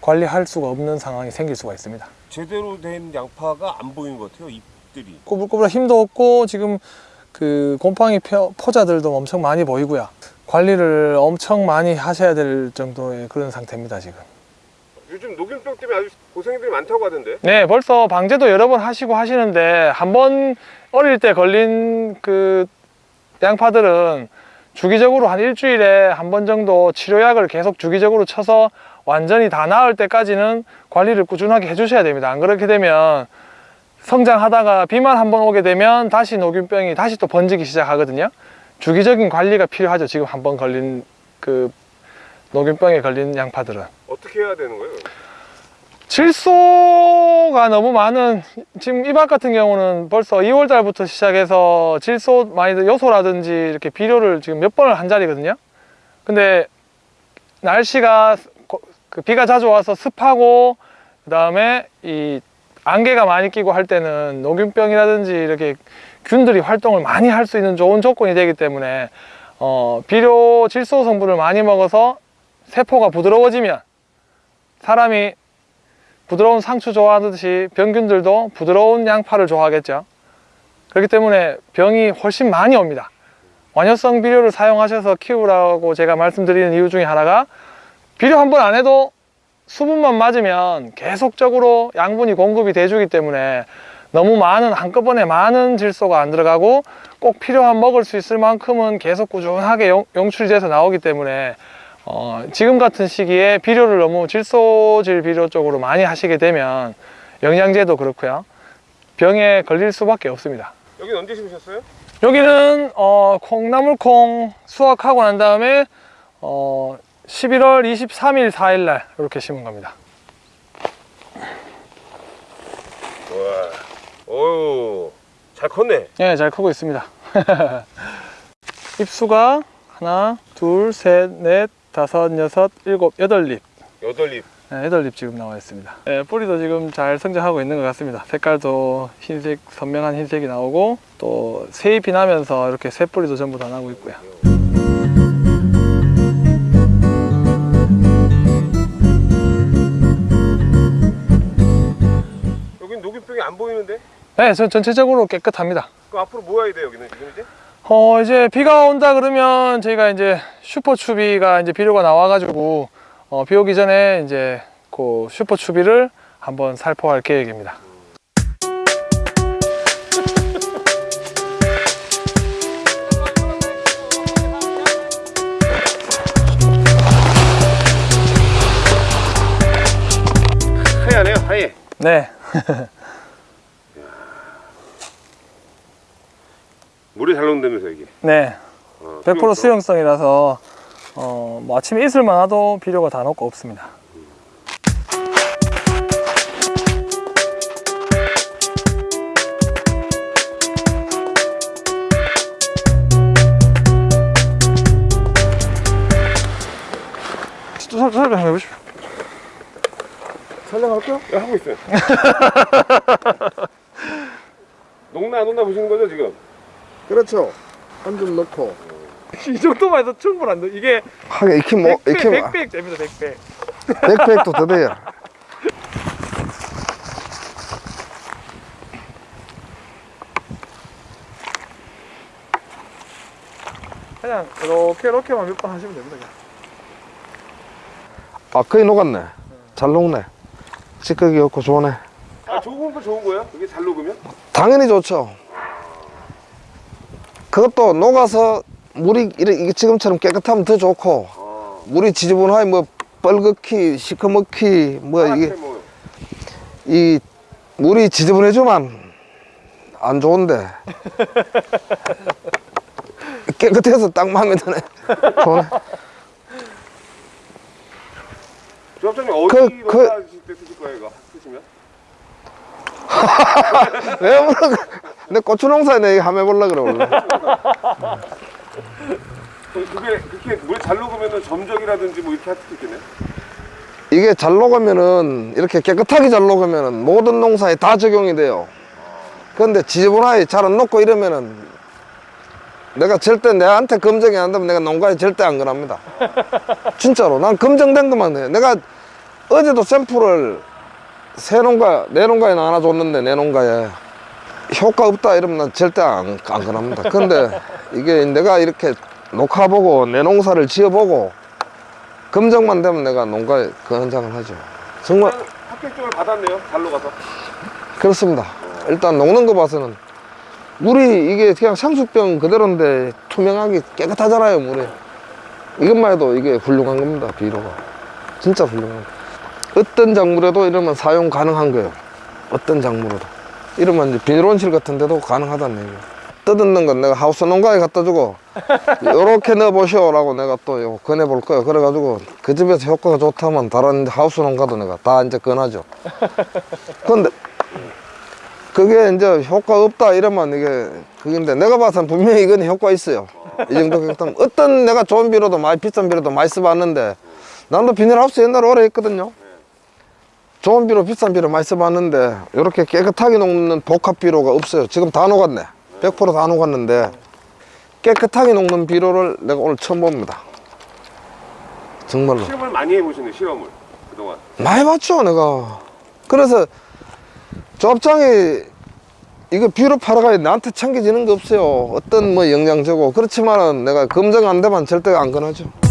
관리할 수가 없는 상황이 생길 수가 있습니다. 제대로 된 양파가 안 보이는 것 같아요. 잎들이. 꼬불꼬불 힘도 없고 지금 그 곰팡이 표- 포자들도 엄청 많이 보이고요. 관리를 엄청 많이 하셔야 될 정도의 그런 상태입니다, 지금. 요즘 녹균병 때문에 아주 고생들이 많다고 하던데. 네, 벌써 방제도 여러 번 하시고 하시는데 한 번 어릴 때 걸린 그 양파들은 주기적으로 한 일주일에 한 번 정도 치료약을 계속 주기적으로 쳐서 완전히 다 나을 때까지는 관리를 꾸준하게 해주셔야 됩니다. 안 그렇게 되면 성장하다가 비만 한 번 오게 되면 다시 녹균병이 다시 또 번지기 시작하거든요. 주기적인 관리가 필요하죠. 지금 한 번 걸린 그 녹균병에 걸린 양파들은. 어떻게 해야 되는 거예요? 질소가 너무 많은 지금 이밭 같은 경우는 벌써 2월 달부터 시작해서 질소 많이 요소라든지 이렇게 비료를 지금 몇 번을 한 자리거든요. 근데 날씨가 고- 그 비가 자주 와서 습하고 그 다음에 이 안개가 많이 끼고 할 때는 녹균병이라든지 이렇게 균들이 활동을 많이 할 수 있는 좋은 조건이 되기 때문에 어, 비료 질소 성분을 많이 먹어서 세포가 부드러워지면 사람이 부드러운 상추 좋아하듯이 병균들도 부드러운 양파를 좋아하겠죠. 그렇기 때문에 병이 훨씬 많이 옵니다. 완효성 비료를 사용하셔서 키우라고 제가 말씀드리는 이유 중에 하나가 비료 한 번 안 해도 수분만 맞으면 계속적으로 양분이 공급이 돼주기 때문에 너무 많은 한꺼번에 많은 질소가 안 들어가고 꼭 필요한 먹을 수 있을 만큼은 계속 꾸준하게 용, 용출돼서 나오기 때문에 어, 지금 같은 시기에 비료를 너무 질소질 비료 쪽으로 많이 하시게 되면 영양제도 그렇고요 병에 걸릴 수밖에 없습니다 여긴 언제 심으셨어요? 여기는 어, 콩나물콩 수확하고 난 다음에 어, 11월 23일 4일 날 이렇게 심은 겁니다 와. 어유. 잘 컸네. 예, 잘 크고 있습니다 [laughs] 잎수가 하나 둘셋넷 다섯 여섯 일곱 여덟 잎 여덟 잎. 네, 여덟 잎 지금 나와 있습니다. 네, 뿌리도 지금 잘 성장하고 있는 것 같습니다. 색깔도 흰색, 선명한 흰색이 나오고 또 새 잎이 나면서 이렇게 새 뿌리도 전부 다 나고 있고요. 여긴 녹균병이 안 보이는데? 네, 전 전체적으로 깨끗합니다. 그럼 앞으로 뭐 해야 돼요, 여기는 지금 이제? 어, 이제 비가 온다 그러면 저희가 이제 슈퍼추비가 이제 비료가 나와가지고 어, 비 오기 전에 이제 그 슈퍼추비를 한번 살포할 계획입니다. 하얘네요, 하얘. 네. [laughs] 물에 잘 녹는다면서 이게. 네, 어, 100% 수용성. 수용성이라서 어, 뭐 아침에 있을만 하도 비료가 다 녹고 없습니다. 또 설- 설명 한번 해보십시오. 촬영할게요. 야, 하고 있어요. [laughs] 녹나 안 녹나 보시는 거죠 지금? 그렇죠. 한줄 넣고. [laughs] 이 정도만 해도 충분한데 이게 하게 이렇게 뭐 이렇게 뭐 백백 됩니다 백백. 백팩도 더 돼요. 그냥 이렇게 이렇게만 몇 번 하시면 됩니다. 그냥. 아 거의 녹았네. 잘 녹네. 찌꺼기 없고 좋네. 아 좋은 거 좋은 거예요? 이게 잘 녹으면? 당연히 좋죠. 그것도 녹아서 물이 이게 지금처럼 깨끗하면 더 좋고 어. 물이 지저분하게 뭐 뻘겋기 시커멓기 뭐 이게 뭐 이 물이 지저분해지만 안 좋은데 [laughs] 깨끗해서 딱 마음에 드네. 좋네. 조합장님 어디 그- 그- 때 쓰실 거예요 이거 쓰시면? [laughs] 왜 물어? 내 고추 농사에 내 한번 해보려 그래 원래. [laughs] 그- 그게 그렇게 물 잘 녹으면은 점적이라든지 뭐 이렇게 할 수도 있겠네. 이게 잘 녹으면은 이렇게 깨끗하게 잘 녹으면은 모든 농사에 다 적용이 돼요. 그런데 지저분하게 잘 안 녹고 이러면은 내가 절대 내한테 검증이 안 되면 내가 농가에 절대 안 권합니다. [laughs] 진짜로 난 검증된 것만 해. 내가 어제도 샘플을 새 농가 내 농가에 하나 줬는데 내 농가에 효과 없다 이러면 난 절대 안, 안 권합니다. 근데 이게 내가 이렇게 녹화보고 내 농사를 지어보고 검증만 되면 내가 농가에 그 현장을 하죠. 정말 합격증을 받았네요. 잘 녹아서. 그렇습니다. 일단 녹는 거 봐서는 물이 이게 그냥 상수병 그대로인데 투명하게 깨끗하잖아요 물이. 이것만 해도 이게 훌륭한 겁니다 비료가. 진짜 훌륭한 거. 어떤 작물에도 이러면 사용 가능한 거예요. 어떤 작물에도. 이러면 이제 비닐온실 같은 데도 가능하다는 얘기예요. 뜯는 건 내가 하우스 농가에 갖다 주고 [laughs] 요렇게 넣어보시오 라고 내가 또 권해볼 거예요. 그래가지고 그 집에서 효과가 좋다면 다른 하우스 농가도 내가 다 이제 권하죠. 근데 [laughs] 그게 이제 효과 없다 이러면 이게 그건데 내가 봐서는 분명히 이건 효과 있어요. 이 정도 깨끗하면 어떤 내가 좋은 비료도 많이 비싼 비료도 많이 써봤는데 나도 비닐하우스 옛날에 오래 했거든요. 좋은 비료 비싼 비료 많이 써봤는데 이렇게 깨끗하게 녹는 복합 비료가 없어요. 지금 다 녹았네. 100%다 녹았는데 깨끗하게 녹는 비료를 내가 오늘 처음 봅니다. 정말로. 실험을 많이 해보시네 실험을 그동안. 많이 봤죠 내가 그래서 조합장이 이거 비료 팔아가 나한테 챙겨지는 게 없어요 어떤 뭐 영양제고 그렇지만은 내가 검증 안 되면 절대 안 권하죠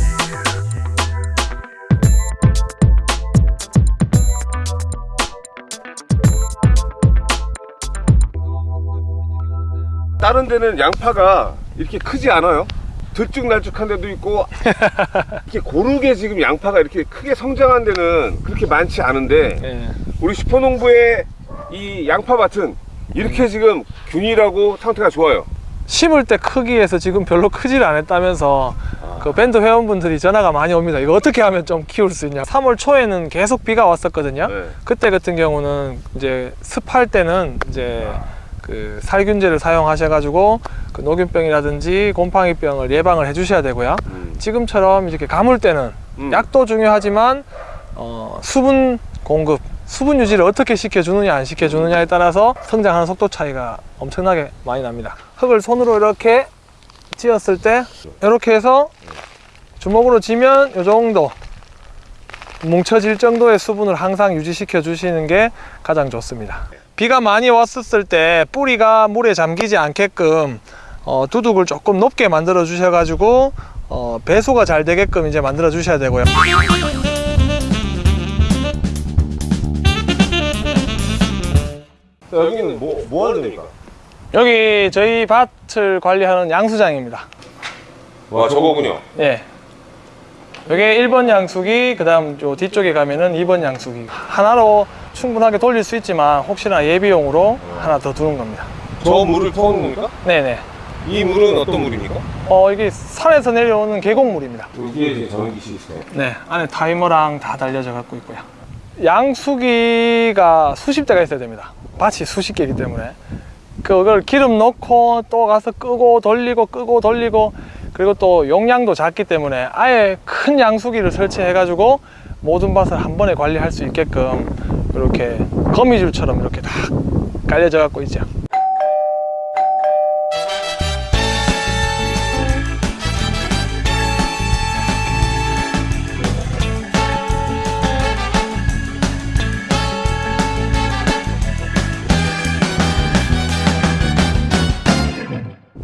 다른 데는 양파가 이렇게 크지 않아요. 들쭉날쭉한 데도 있고 [laughs] 이렇게 고르게 지금 양파가 이렇게 크게 성장한 데는 그렇게 많지 않은데 예. 우리 슈퍼농부의 이 양파밭은 이렇게 지금 균일하고 상태가 좋아요. 심을 때 크기에서 지금 별로 크질 않았다면서 그 밴드 회원분들이 전화가 많이 옵니다. 이거 어떻게 하면 좀 키울 수 있냐. 3월 초에는 계속 비가 왔었거든요. 네. 그때 같은 경우는 이제 습할 때는 이제 그 살균제를 사용하셔가지고 그 녹균병이라든지 곰팡이병을 예방을 해주셔야 되고요. 음. 지금처럼 이렇게 가물 때는 음. 약도 중요하지만 어, 수분 공급, 수분 유지를 어떻게 시켜주느냐 안 시켜주느냐에 따라서 성장하는 속도 차이가 엄청나게 많이 납니다. 흙을 손으로 이렇게 찧었을 때 이렇게 해서 주먹으로 쥐면 이 정도 뭉쳐질 정도의 수분을 항상 유지시켜 주시는 게 가장 좋습니다. 비가 많이 왔었을 때 뿌리가 물에 잠기지 않게끔 어, 두둑을 조금 높게 만들어 주셔 가지고 어, 배수가 잘 되게끔 이제 만들어 주셔야 되고요. 여기는 뭐, 뭐 하는 데입니까? 여기 저희 밭을 관리하는 양수장입니다. 와 저거군요. 예. 여기 1번 양수기, 그 다음 요 뒤쪽에 가면은 2번 양수기. 하나로 충분하게 돌릴 수 있지만 혹시나 예비용으로 하나 더 두는 겁니다. 저 물을 퍼오는 겁니까? 네네. 이 물은 어떤 물입니까? 어 이게 산에서 내려오는 계곡물입니다. 이제 전기시 있어요. 네, 안에 타이머랑 다 달려져 갖고 있고요. 양수기가 수십 대가 있어야 됩니다. 밭이 수십 개이기 때문에 그걸 기름 넣고 또 가서 끄고 돌리고 끄고 돌리고 그리고 또 용량도 작기 때문에 아예 큰 양수기를 설치해 가지고 모든 밭을 한 번에 관리할 수 있게끔 이렇게 거미줄처럼 이렇게 다 깔려져 갖고 있죠.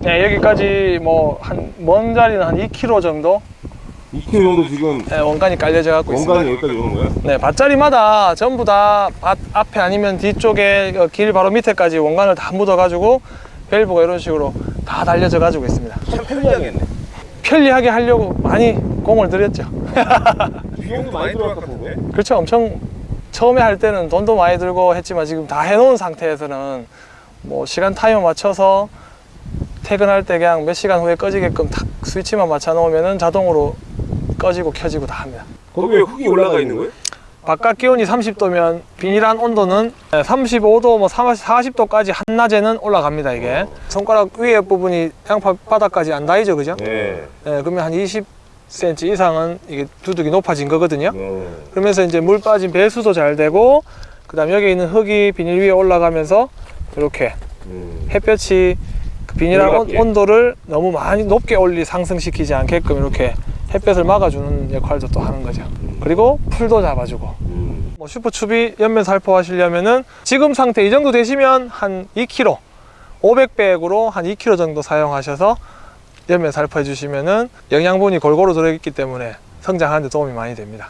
네, 여기까지 뭐 한 먼 자리는 한 2km 정도 2km 정도 지금 네, 원간이 깔려져 갖고 있습니다. 원간이 여기까지 오는 거예요? 네, 밭자리마다 전부 다 밭 앞에 아니면 뒤쪽에 어, 길 바로 밑에까지 원간을 다 묻어 가지고 밸브가 이런 식으로 다 달려져 가지고 있습니다. 참 편리하겠네. 편리하게 하려고 많이 공을 들였죠. [laughs] 비용도 많이 것 같은데? 그렇죠. 엄청 처음에 할 때는 돈도 많이 들고 했지만 지금 다 해놓은 상태에서는 뭐 시간 타이머 맞춰서 퇴근할 때 그냥 몇 시간 후에 꺼지게끔 탁 스위치만 맞춰 놓으면은 자동으로 꺼지고 켜지고 다 합니다. 거기 왜 흙이 올라가 있는 거예요? 바깥 기온이 30도면 비닐한 온도는 35도, 뭐 40도까지 한낮에는 올라갑니다. 이게 손가락 위에 부분이 양파 바닥까지 안 닿이죠, 그죠? 네. 네, 그러면 한 20cm 이상은 이게 두둑이 높아진 거거든요. 어. 그러면서 이제 물 빠진 배수도 잘 되고, 그 다음 여기 있는 흙이 비닐 위에 올라가면서 이렇게 음. 햇볕이 그 비닐한 온, 올라가게. 온도를 너무 많이 높게 올리 상승시키지 않게끔 이렇게 햇볕을 막아주는 역할도 또 하는 거죠. 그리고 풀도 잡아주고. 음. 뭐 슈퍼추비 연면 살포 하시려면은 지금 상태 이 정도 되시면 한 2kg 500백으로 한 2kg 정도 사용하셔서 연면 살포해 주시면은 영양분이 골고루 들어있기 때문에 성장하는 데 도움이 많이 됩니다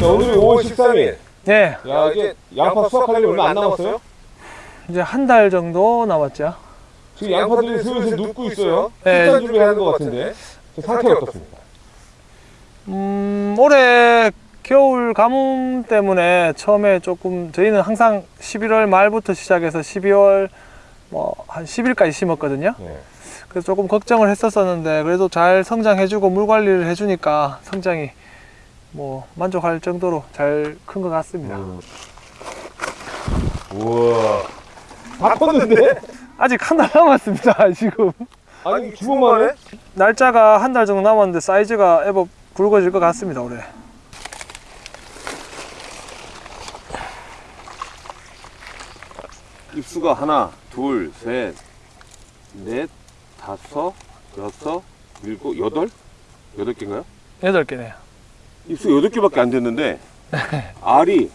자, 오늘이 5월 13일. 네 야, 이제 양파 수확하려면 얼마 안 남았어요? 이제 한 달 정도 남았죠 지금 양파들이 슬슬 눕고 있어요. 네. 식단 준비하는 것 같은데. 저 상태가 어떻습니까? 음, 올해 겨울 가뭄 때문에 처음에 조금 저희는 항상 11월 말부터 시작해서 12월 뭐 한 10일까지 심었거든요 네. 그래서 조금 걱정을 했었었는데 그래도 잘 성장해주고 물 관리를 해주니까 성장이 뭐 만족할 정도로 잘 큰 것 같습니다. 우와. 다 컸는데? [laughs] 아직 한 달 남았습니다. [laughs] 지금 아니, 주먹만 해? 날짜가 한 달 정도 남았는데 사이즈가 애법 굵어질 것 같습니다. 올해. 입수가 하나, 둘, 셋, 넷, 다섯, 여섯, 일곱, 여덟? 여덟 개인가요? 여덟 개네요. 입수 여덟 개밖에 안 됐는데 알이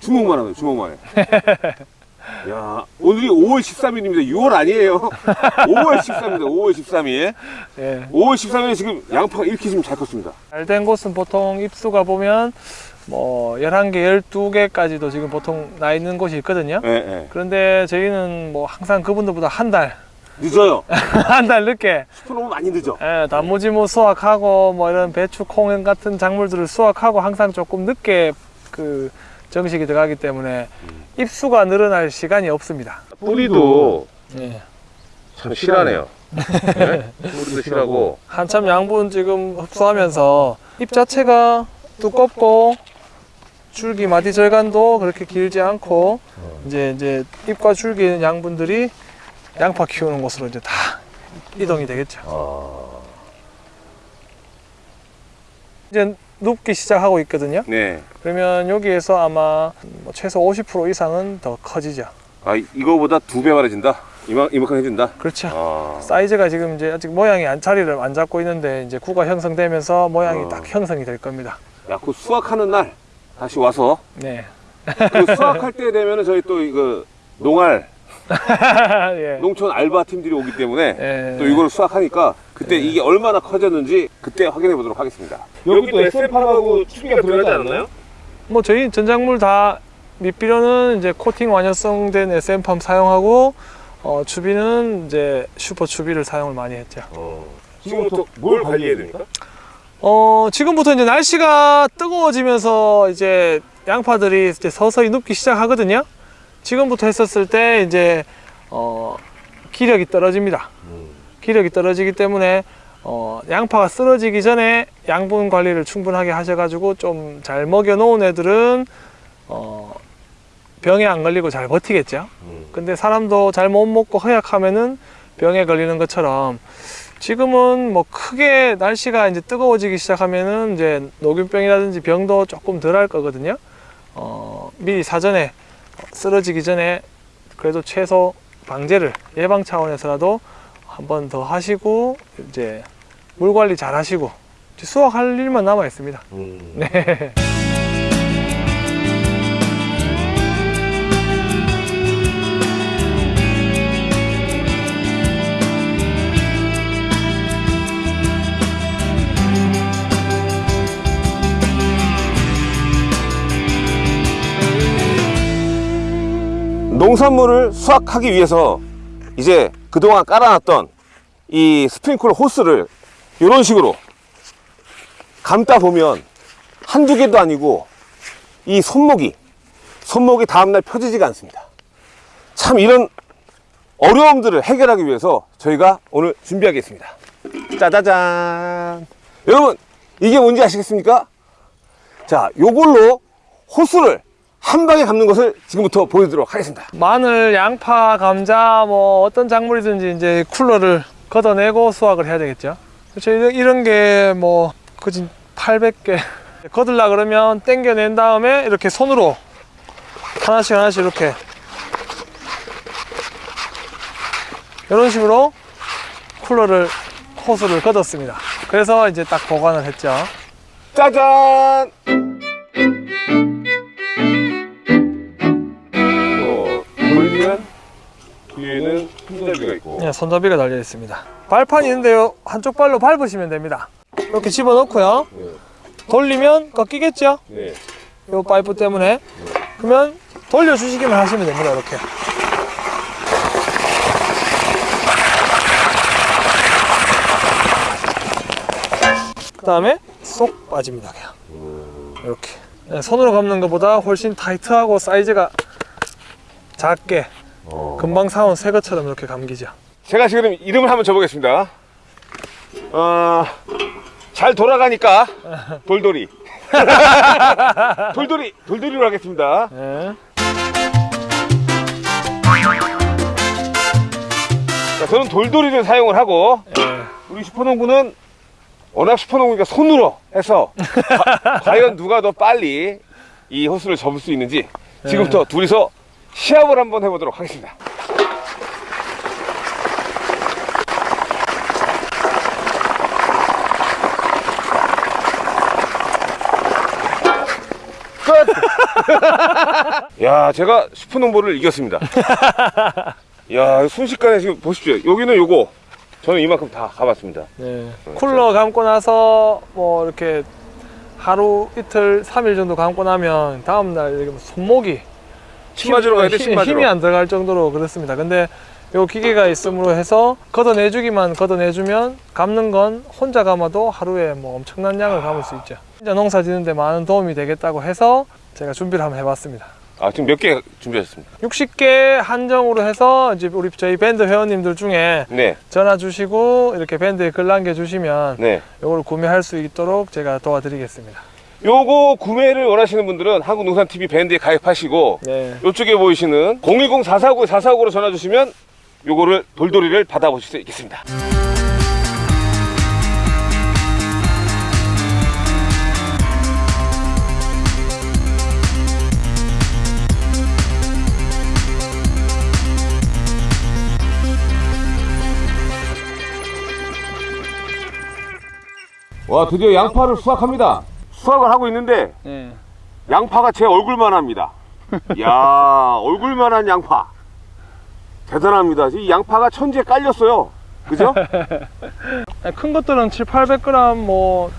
주먹만 하네 주먹만 해. [laughs] 야 오늘이 5월 13일입니다. 6월 아니에요. 5월 13일입니다. 5월 13일. 예. 5월 13일에 지금 양파가 이렇게 지금 잘 컸습니다. 잘 된 곳은 보통 입수가 보면 뭐 11개, 12개까지도 지금 보통 나 있는 곳이 있거든요. 예, 예. 그런데 저희는 뭐 항상 그분들보다 한 달, 늦어요. [laughs] 한 달 늦게 슈퍼 너무 많이 늦어. 예, 단무지 뭐 수확하고 뭐 이런 배추, 콩 같은 작물들을 수확하고 항상 조금 늦게 그 정식이 들어가기 때문에 입수가 늘어날 시간이 없습니다. 뿌리도 예. 참 실하네요. 네? 뿌리도 실하고. 한참 양분 지금 흡수하면서 잎 자체가 두껍고 줄기 마디 절간도 그렇게 길지 않고 이제 이제 잎과 줄기 양분들이 양파 키우는 곳으로 이제 다 이동이 되겠죠. 아, 이제 눕기 시작하고 있거든요. 네. 그러면 여기에서 아마 뭐 최소 50% 이상은 더 커지죠. 아 이거보다 두 배 많아진다. 이만 이만큼 해준다. 그렇죠. 아. 사이즈가 지금 이제 아직 모양이 안 자리를 안 잡고 있는데 이제 구가 형성되면서 모양이 어. 딱 형성이 될 겁니다. 야, 그 수확하는 날 다시 와서 네. 그 수확할 때 되면은 저희 또 이거 농알 예. 농촌 알바 팀들이 오기 때문에 예. 또 이걸 수확하니까 그때 이게 얼마나 커졌는지 그때 확인해 보도록 하겠습니다. 여기도 SM팜하고 추비가 들어가지 않나요? 뭐 저희 전작물 다 밑비료는 이제 코팅 완효성된 SM팜 사용하고 어, 추비는 이제 슈퍼 추비를 사용을 많이 했죠. 지금부터 뭘 관리해야 됩니까? 어, 지금부터 이제 날씨가 뜨거워지면서 이제 양파들이 이제 서서히 눕기 시작하거든요. 지금부터 했었을 때 이제 어, 기력이 떨어집니다. 기력이 떨어지기 때문에 어, 양파가 쓰러지기 전에 양분 관리를 충분하게 하셔가지고 좀 잘 먹여 놓은 애들은 어, 병에 안 걸리고 잘 버티겠죠. 근데 사람도 잘 못 먹고 허약하면은 병에 걸리는 것처럼 지금은 뭐 크게 날씨가 이제 뜨거워지기 시작하면은 이제 녹균병이라든지 병도 조금 덜 할 거거든요. 어, 미리 사전에 쓰러지기 전에 그래도 최소 방제를 예방 차원에서라도 한 번 더 하시고 이제 물 관리 잘 하시고 수확할 일만 남아 있습니다. 네. 농산물을 수확하기 위해서 이제 그동안 깔아놨던 이 스프링클러 호스를 이런 식으로 감다 보면 한두 개도 아니고 이 손목이 손목이 다음날 펴지지가 않습니다. 참 이런 어려움들을 해결하기 위해서 저희가 오늘 준비하겠습니다. 짜자잔! 여러분 이게 뭔지 아시겠습니까? 자 요걸로 호스를 한 방에 감는 것을 지금부터 보여드리도록 하겠습니다 마늘, 양파, 감자 뭐 어떤 작물이든지 이제 쿨러를 걷어내고 수확을 해야 되겠죠. 그렇죠. 이런, 이런 게뭐 그진 800개 걷으려 [laughs] 그러면 땡겨낸 다음에 이렇게 손으로 하나씩 하나씩 이렇게 이런 식으로 쿨러를 호스를 걷었습니다. 그래서 이제 딱 보관을 했죠. 짜잔! 손잡이가 달려 있습니다. 발판이 있는데요. 한쪽 발로 밟으시면 됩니다. 이렇게 집어넣고요. 네. 돌리면 꺾이겠죠? 네. 요 파이프 때문에. 그러면 돌려주시기만 하시면 됩니다. 이렇게. 그 다음에 쏙 빠집니다. 그냥. 이렇게. 네, 손으로 감는 것보다 훨씬 타이트하고 사이즈가 작게 금방 사온 새 것처럼 이렇게 감기죠. 제가 지금 이름을 한번 줘보겠습니다 어, 잘 돌아가니까 돌돌이 [laughs] 돌돌이 돌돌이로 하겠습니다 네. 자, 저는 돌돌이를 사용을 하고 네. 우리 슈퍼농구는 워낙 슈퍼농구니까 손으로 해서 과, [laughs] 과연 누가 더 빨리 이 호수를 접을 수 있는지 지금부터 둘이서 시합을 한번 해보도록 하겠습니다. 끝! [laughs] 야, 제가 슈퍼농구를 이겼습니다. [laughs] 야, 순식간에 지금 보십시오. 여기는 요거. 저는 이만큼 다 가봤습니다. 네. 쿨러 감고 나서 뭐 이렇게 하루 이틀 3일 정도 감고 나면 다음날 뭐 손목이 침 맞으러 가야 돼, 힘- 침 맞으러. 힘이 안 들어갈 정도로 그렇습니다. 근데 요 기계가 있음으로 해서 걷어내주기만 걷어내주면 감는 건 혼자 감아도 하루에 뭐 엄청난 양을 감을 수 있죠. 진짜 농사 짓는데 많은 도움이 되겠다고 해서 제가 준비를 한번 해봤습니다. 아, 지금 몇 개 준비하셨습니다? 60개 한정으로 해서 이제 우리 저희 밴드 회원님들 중에 네, 전화 주시고 이렇게 밴드에 글 남겨 주시면 네. 이걸 구매할 수 있도록 제가 도와드리겠습니다. 요거 구매를 원하시는 분들은 한국농산TV 밴드에 가입하시고 네. 이쪽에 보이시는 010-449-449로 전화 주시면 요거를 돌돌이를 받아보실 수 있겠습니다. 와 드디어 양파를 수확합니다. 수확을 하고 있는데 네. 양파가 제 얼굴만 합니다. 야 얼굴만한 양파. 대단합니다. 이 양파가 천지에 깔렸어요. 그죠? [laughs] 큰 것들은 7, 800g 뭐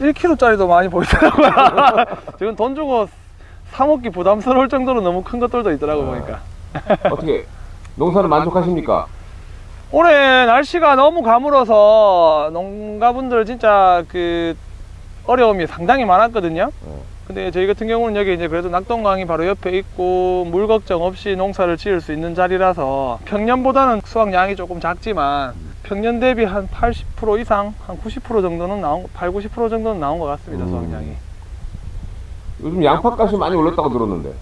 1kg짜리도 많이 보이더라고요. [laughs] 지금 돈 주고 사 먹기 부담스러울 정도로 너무 큰 것들도 있더라고 보니까. 어떻게 농사는 만족하십니까? 올해 날씨가 너무 가물어서 농가분들 진짜 그 어려움이 상당히 많았거든요. 근데 저희 같은 경우는 여기 이제 그래도 낙동강이 바로 옆에 있고 물 걱정 없이 농사를 지을 수 있는 자리라서 평년보다는 수확량이 조금 작지만 평년 대비 한 80% 이상, 한 90% 정도는 나온, 8, 90% 정도는 나온 것 같습니다, 음. 수확량이. 요즘 양파 값이 많이 올랐다고 들었는데.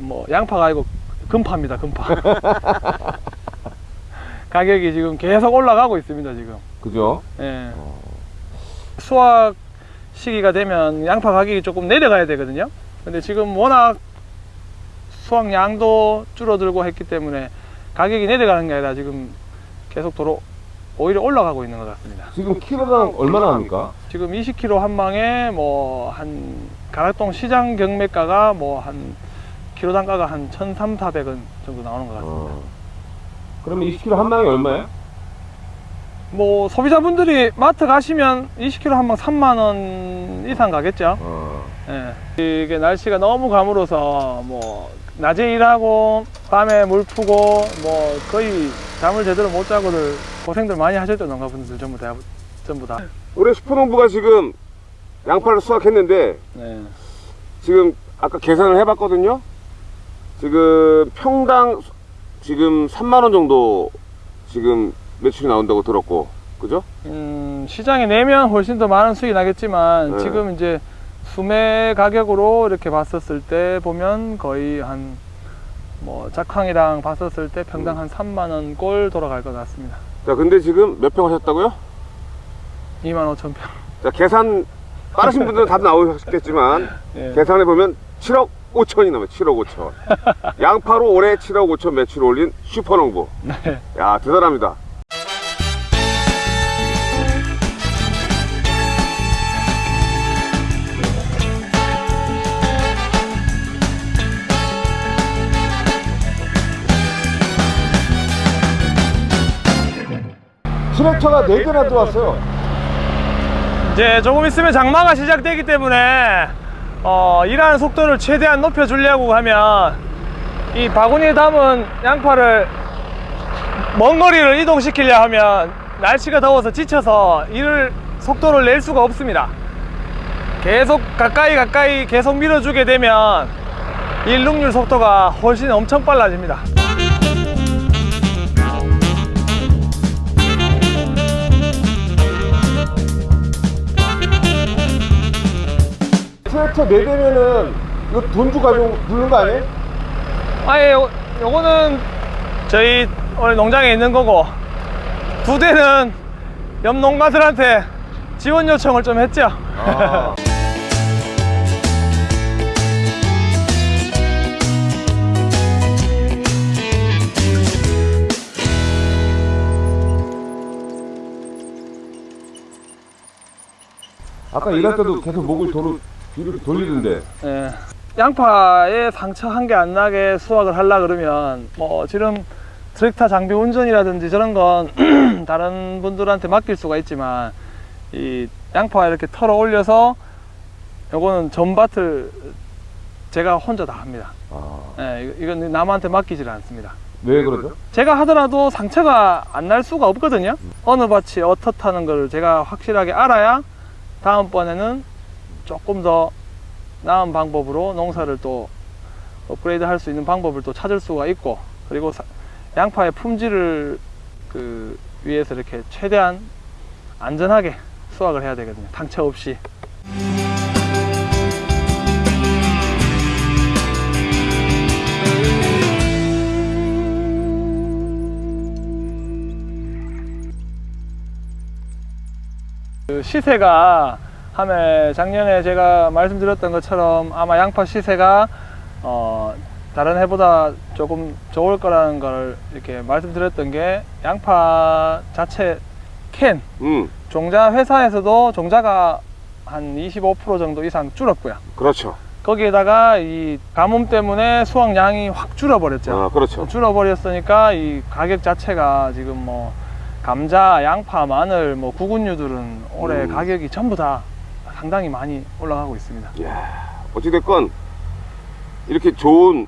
뭐 양파가 아니고 금파입니다 금파 [laughs] 가격이 지금 계속 올라가고 있습니다 지금 그죠? 예. 수확 시기가 되면 양파 가격이 조금 내려가야 되거든요 근데 지금 워낙 수확량도 줄어들고 했기 때문에 가격이 내려가는 게 아니라 지금 계속 도로 오히려 올라가고 있는 것 같습니다 지금 키로당 얼마나 합니까? 지금 20kg 한 망에 뭐 한 가락동 시장 경매가가 뭐 한 키로 단가가 한 1,300, 400원 정도 나오는 것 같습니다. 어. 그러면 20kg 한 망이 얼마예요? 뭐 소비자분들이 마트 가시면 20kg 한망 3만 원 이상 가겠죠. 어. 예. 이게 날씨가 너무 가물어서 뭐 낮에 일하고 밤에 물 푸고 뭐 거의 잠을 제대로 못 자고들 고생들 많이 하셨죠 농가분들 전부 다 전부 다. 올해 슈퍼농부가 지금 양파를 수확했는데 네. 지금 아까 계산을 해봤거든요. 지금 평당 지금 3만 원 정도 지금 매출이 나온다고 들었고, 그죠? 음, 시장에 내면 훨씬 더 많은 수익이 나겠지만 네. 지금 이제 수매 가격으로 이렇게 봤었을 때 보면 거의 한 뭐 작황이랑 봤었을 때 평당 한 3만 원 꼴 돌아갈 것 같습니다. 자, 근데 지금 몇 평 하셨다고요? 2만 5천 평. 자, 계산 빠르신 분들은 답 나오셨겠지만 [laughs] 예. 계산해 보면 7억 5천이 나와요. 7억 5천. 양파로 올해 7억 5천 매출 올린 슈퍼농부. 네. 야, 대단합니다. 트랙터가 4개나 들어왔어요. 이제 조금 있으면 장마가 시작되기 때문에 어, 일하는 속도를 최대한 높여주려고 하면 이 바구니에 담은 양파를 먼 거리를 이동시키려 하면 날씨가 더워서 지쳐서 일을 속도를 낼 수가 없습니다. 계속 가까이 가까이 계속 밀어주게 되면 일 능률 속도가 훨씬 엄청 빨라집니다. 트랙터 4대면은 이거 돈 주고 가지고 부르는 거 아니에요? 아예 요, 요거는 저희 오늘 농장에 있는 거고 두 대는 옆 농가들한테 지원 요청을 좀 했죠. 아. [laughs] 아까 일할 때도 계속 목을 도로 뒤로 돌리던데 예. 양파에 상처 한 개 안 나게 수확을 하려 그러면 뭐 지금 트랙터 장비 운전이라든지 저런 건 [clears throat] 다른 분들한테 맡길 수가 있지만 이 양파 이렇게 털어 올려서 요거는 전밭을 제가 혼자 다 합니다. 아, 예, 이건 남한테 맡기질 않습니다. 왜 그러죠? 제가 하더라도 상처가 안 날 수가 없거든요. 어느 밭이 어떻다는 걸 제가 확실하게 알아야 다음번에는 조금 더 나은 방법으로 농사를 또 업그레이드 할 수 있는 방법을 또 찾을 수가 있고 그리고 사- 양파의 품질을 그 위해서 이렇게 최대한 안전하게 수확을 해야 되거든요. 상처 없이. 그 시세가 함에 작년에 제가 말씀드렸던 것처럼 아마 양파 시세가 어 다른 해보다 조금 좋을 거라는 걸 이렇게 말씀드렸던 게 양파 자체 캔 음, 종자 회사에서도 종자가 한 25% 정도 이상 줄었고요. 그렇죠. 거기에다가 이 가뭄 때문에 수확량이 확 줄어버렸죠. 아, 그렇죠. 줄어버렸으니까 이 가격 자체가 지금 뭐 감자, 양파, 마늘, 뭐 구근류들은 올해 음. 가격이 전부 다 상당히 많이 올라가고 있습니다. 이야, 어찌됐건 이렇게 좋은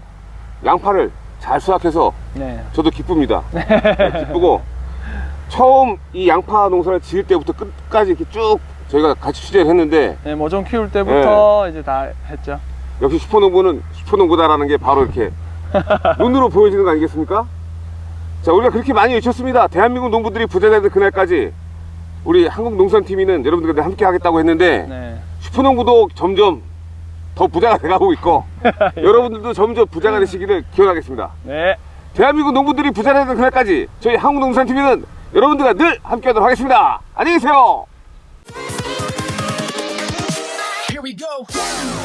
양파를 잘 수확해서 네. 저도 기쁩니다. 네, 기쁘고 처음 이 양파 농사를 지을 때부터 끝까지 이렇게 쭉 저희가 같이 취재를 했는데 네, 모종 키울 때부터 네. 이제 다 했죠. 역시 슈퍼농부는 슈퍼농부다라는 게 바로 이렇게 [laughs] 눈으로 보여지는 거 아니겠습니까? 자 우리가 그렇게 많이 외쳤습니다. 대한민국 농부들이 부자 되는 그날까지 우리 한국농산TV는 여러분들과 함께 하겠다고 했는데 네. 슈퍼농부도 점점 더 부자가 돼가고 있고 [laughs] 여러분들도 점점 부자가 되시기를 기원하겠습니다. 네. 대한민국 농부들이 부자 되는 그날까지 저희 한국농산TV는 여러분들과 늘 함께 하도록 하겠습니다. 안녕히 계세요. Here we go.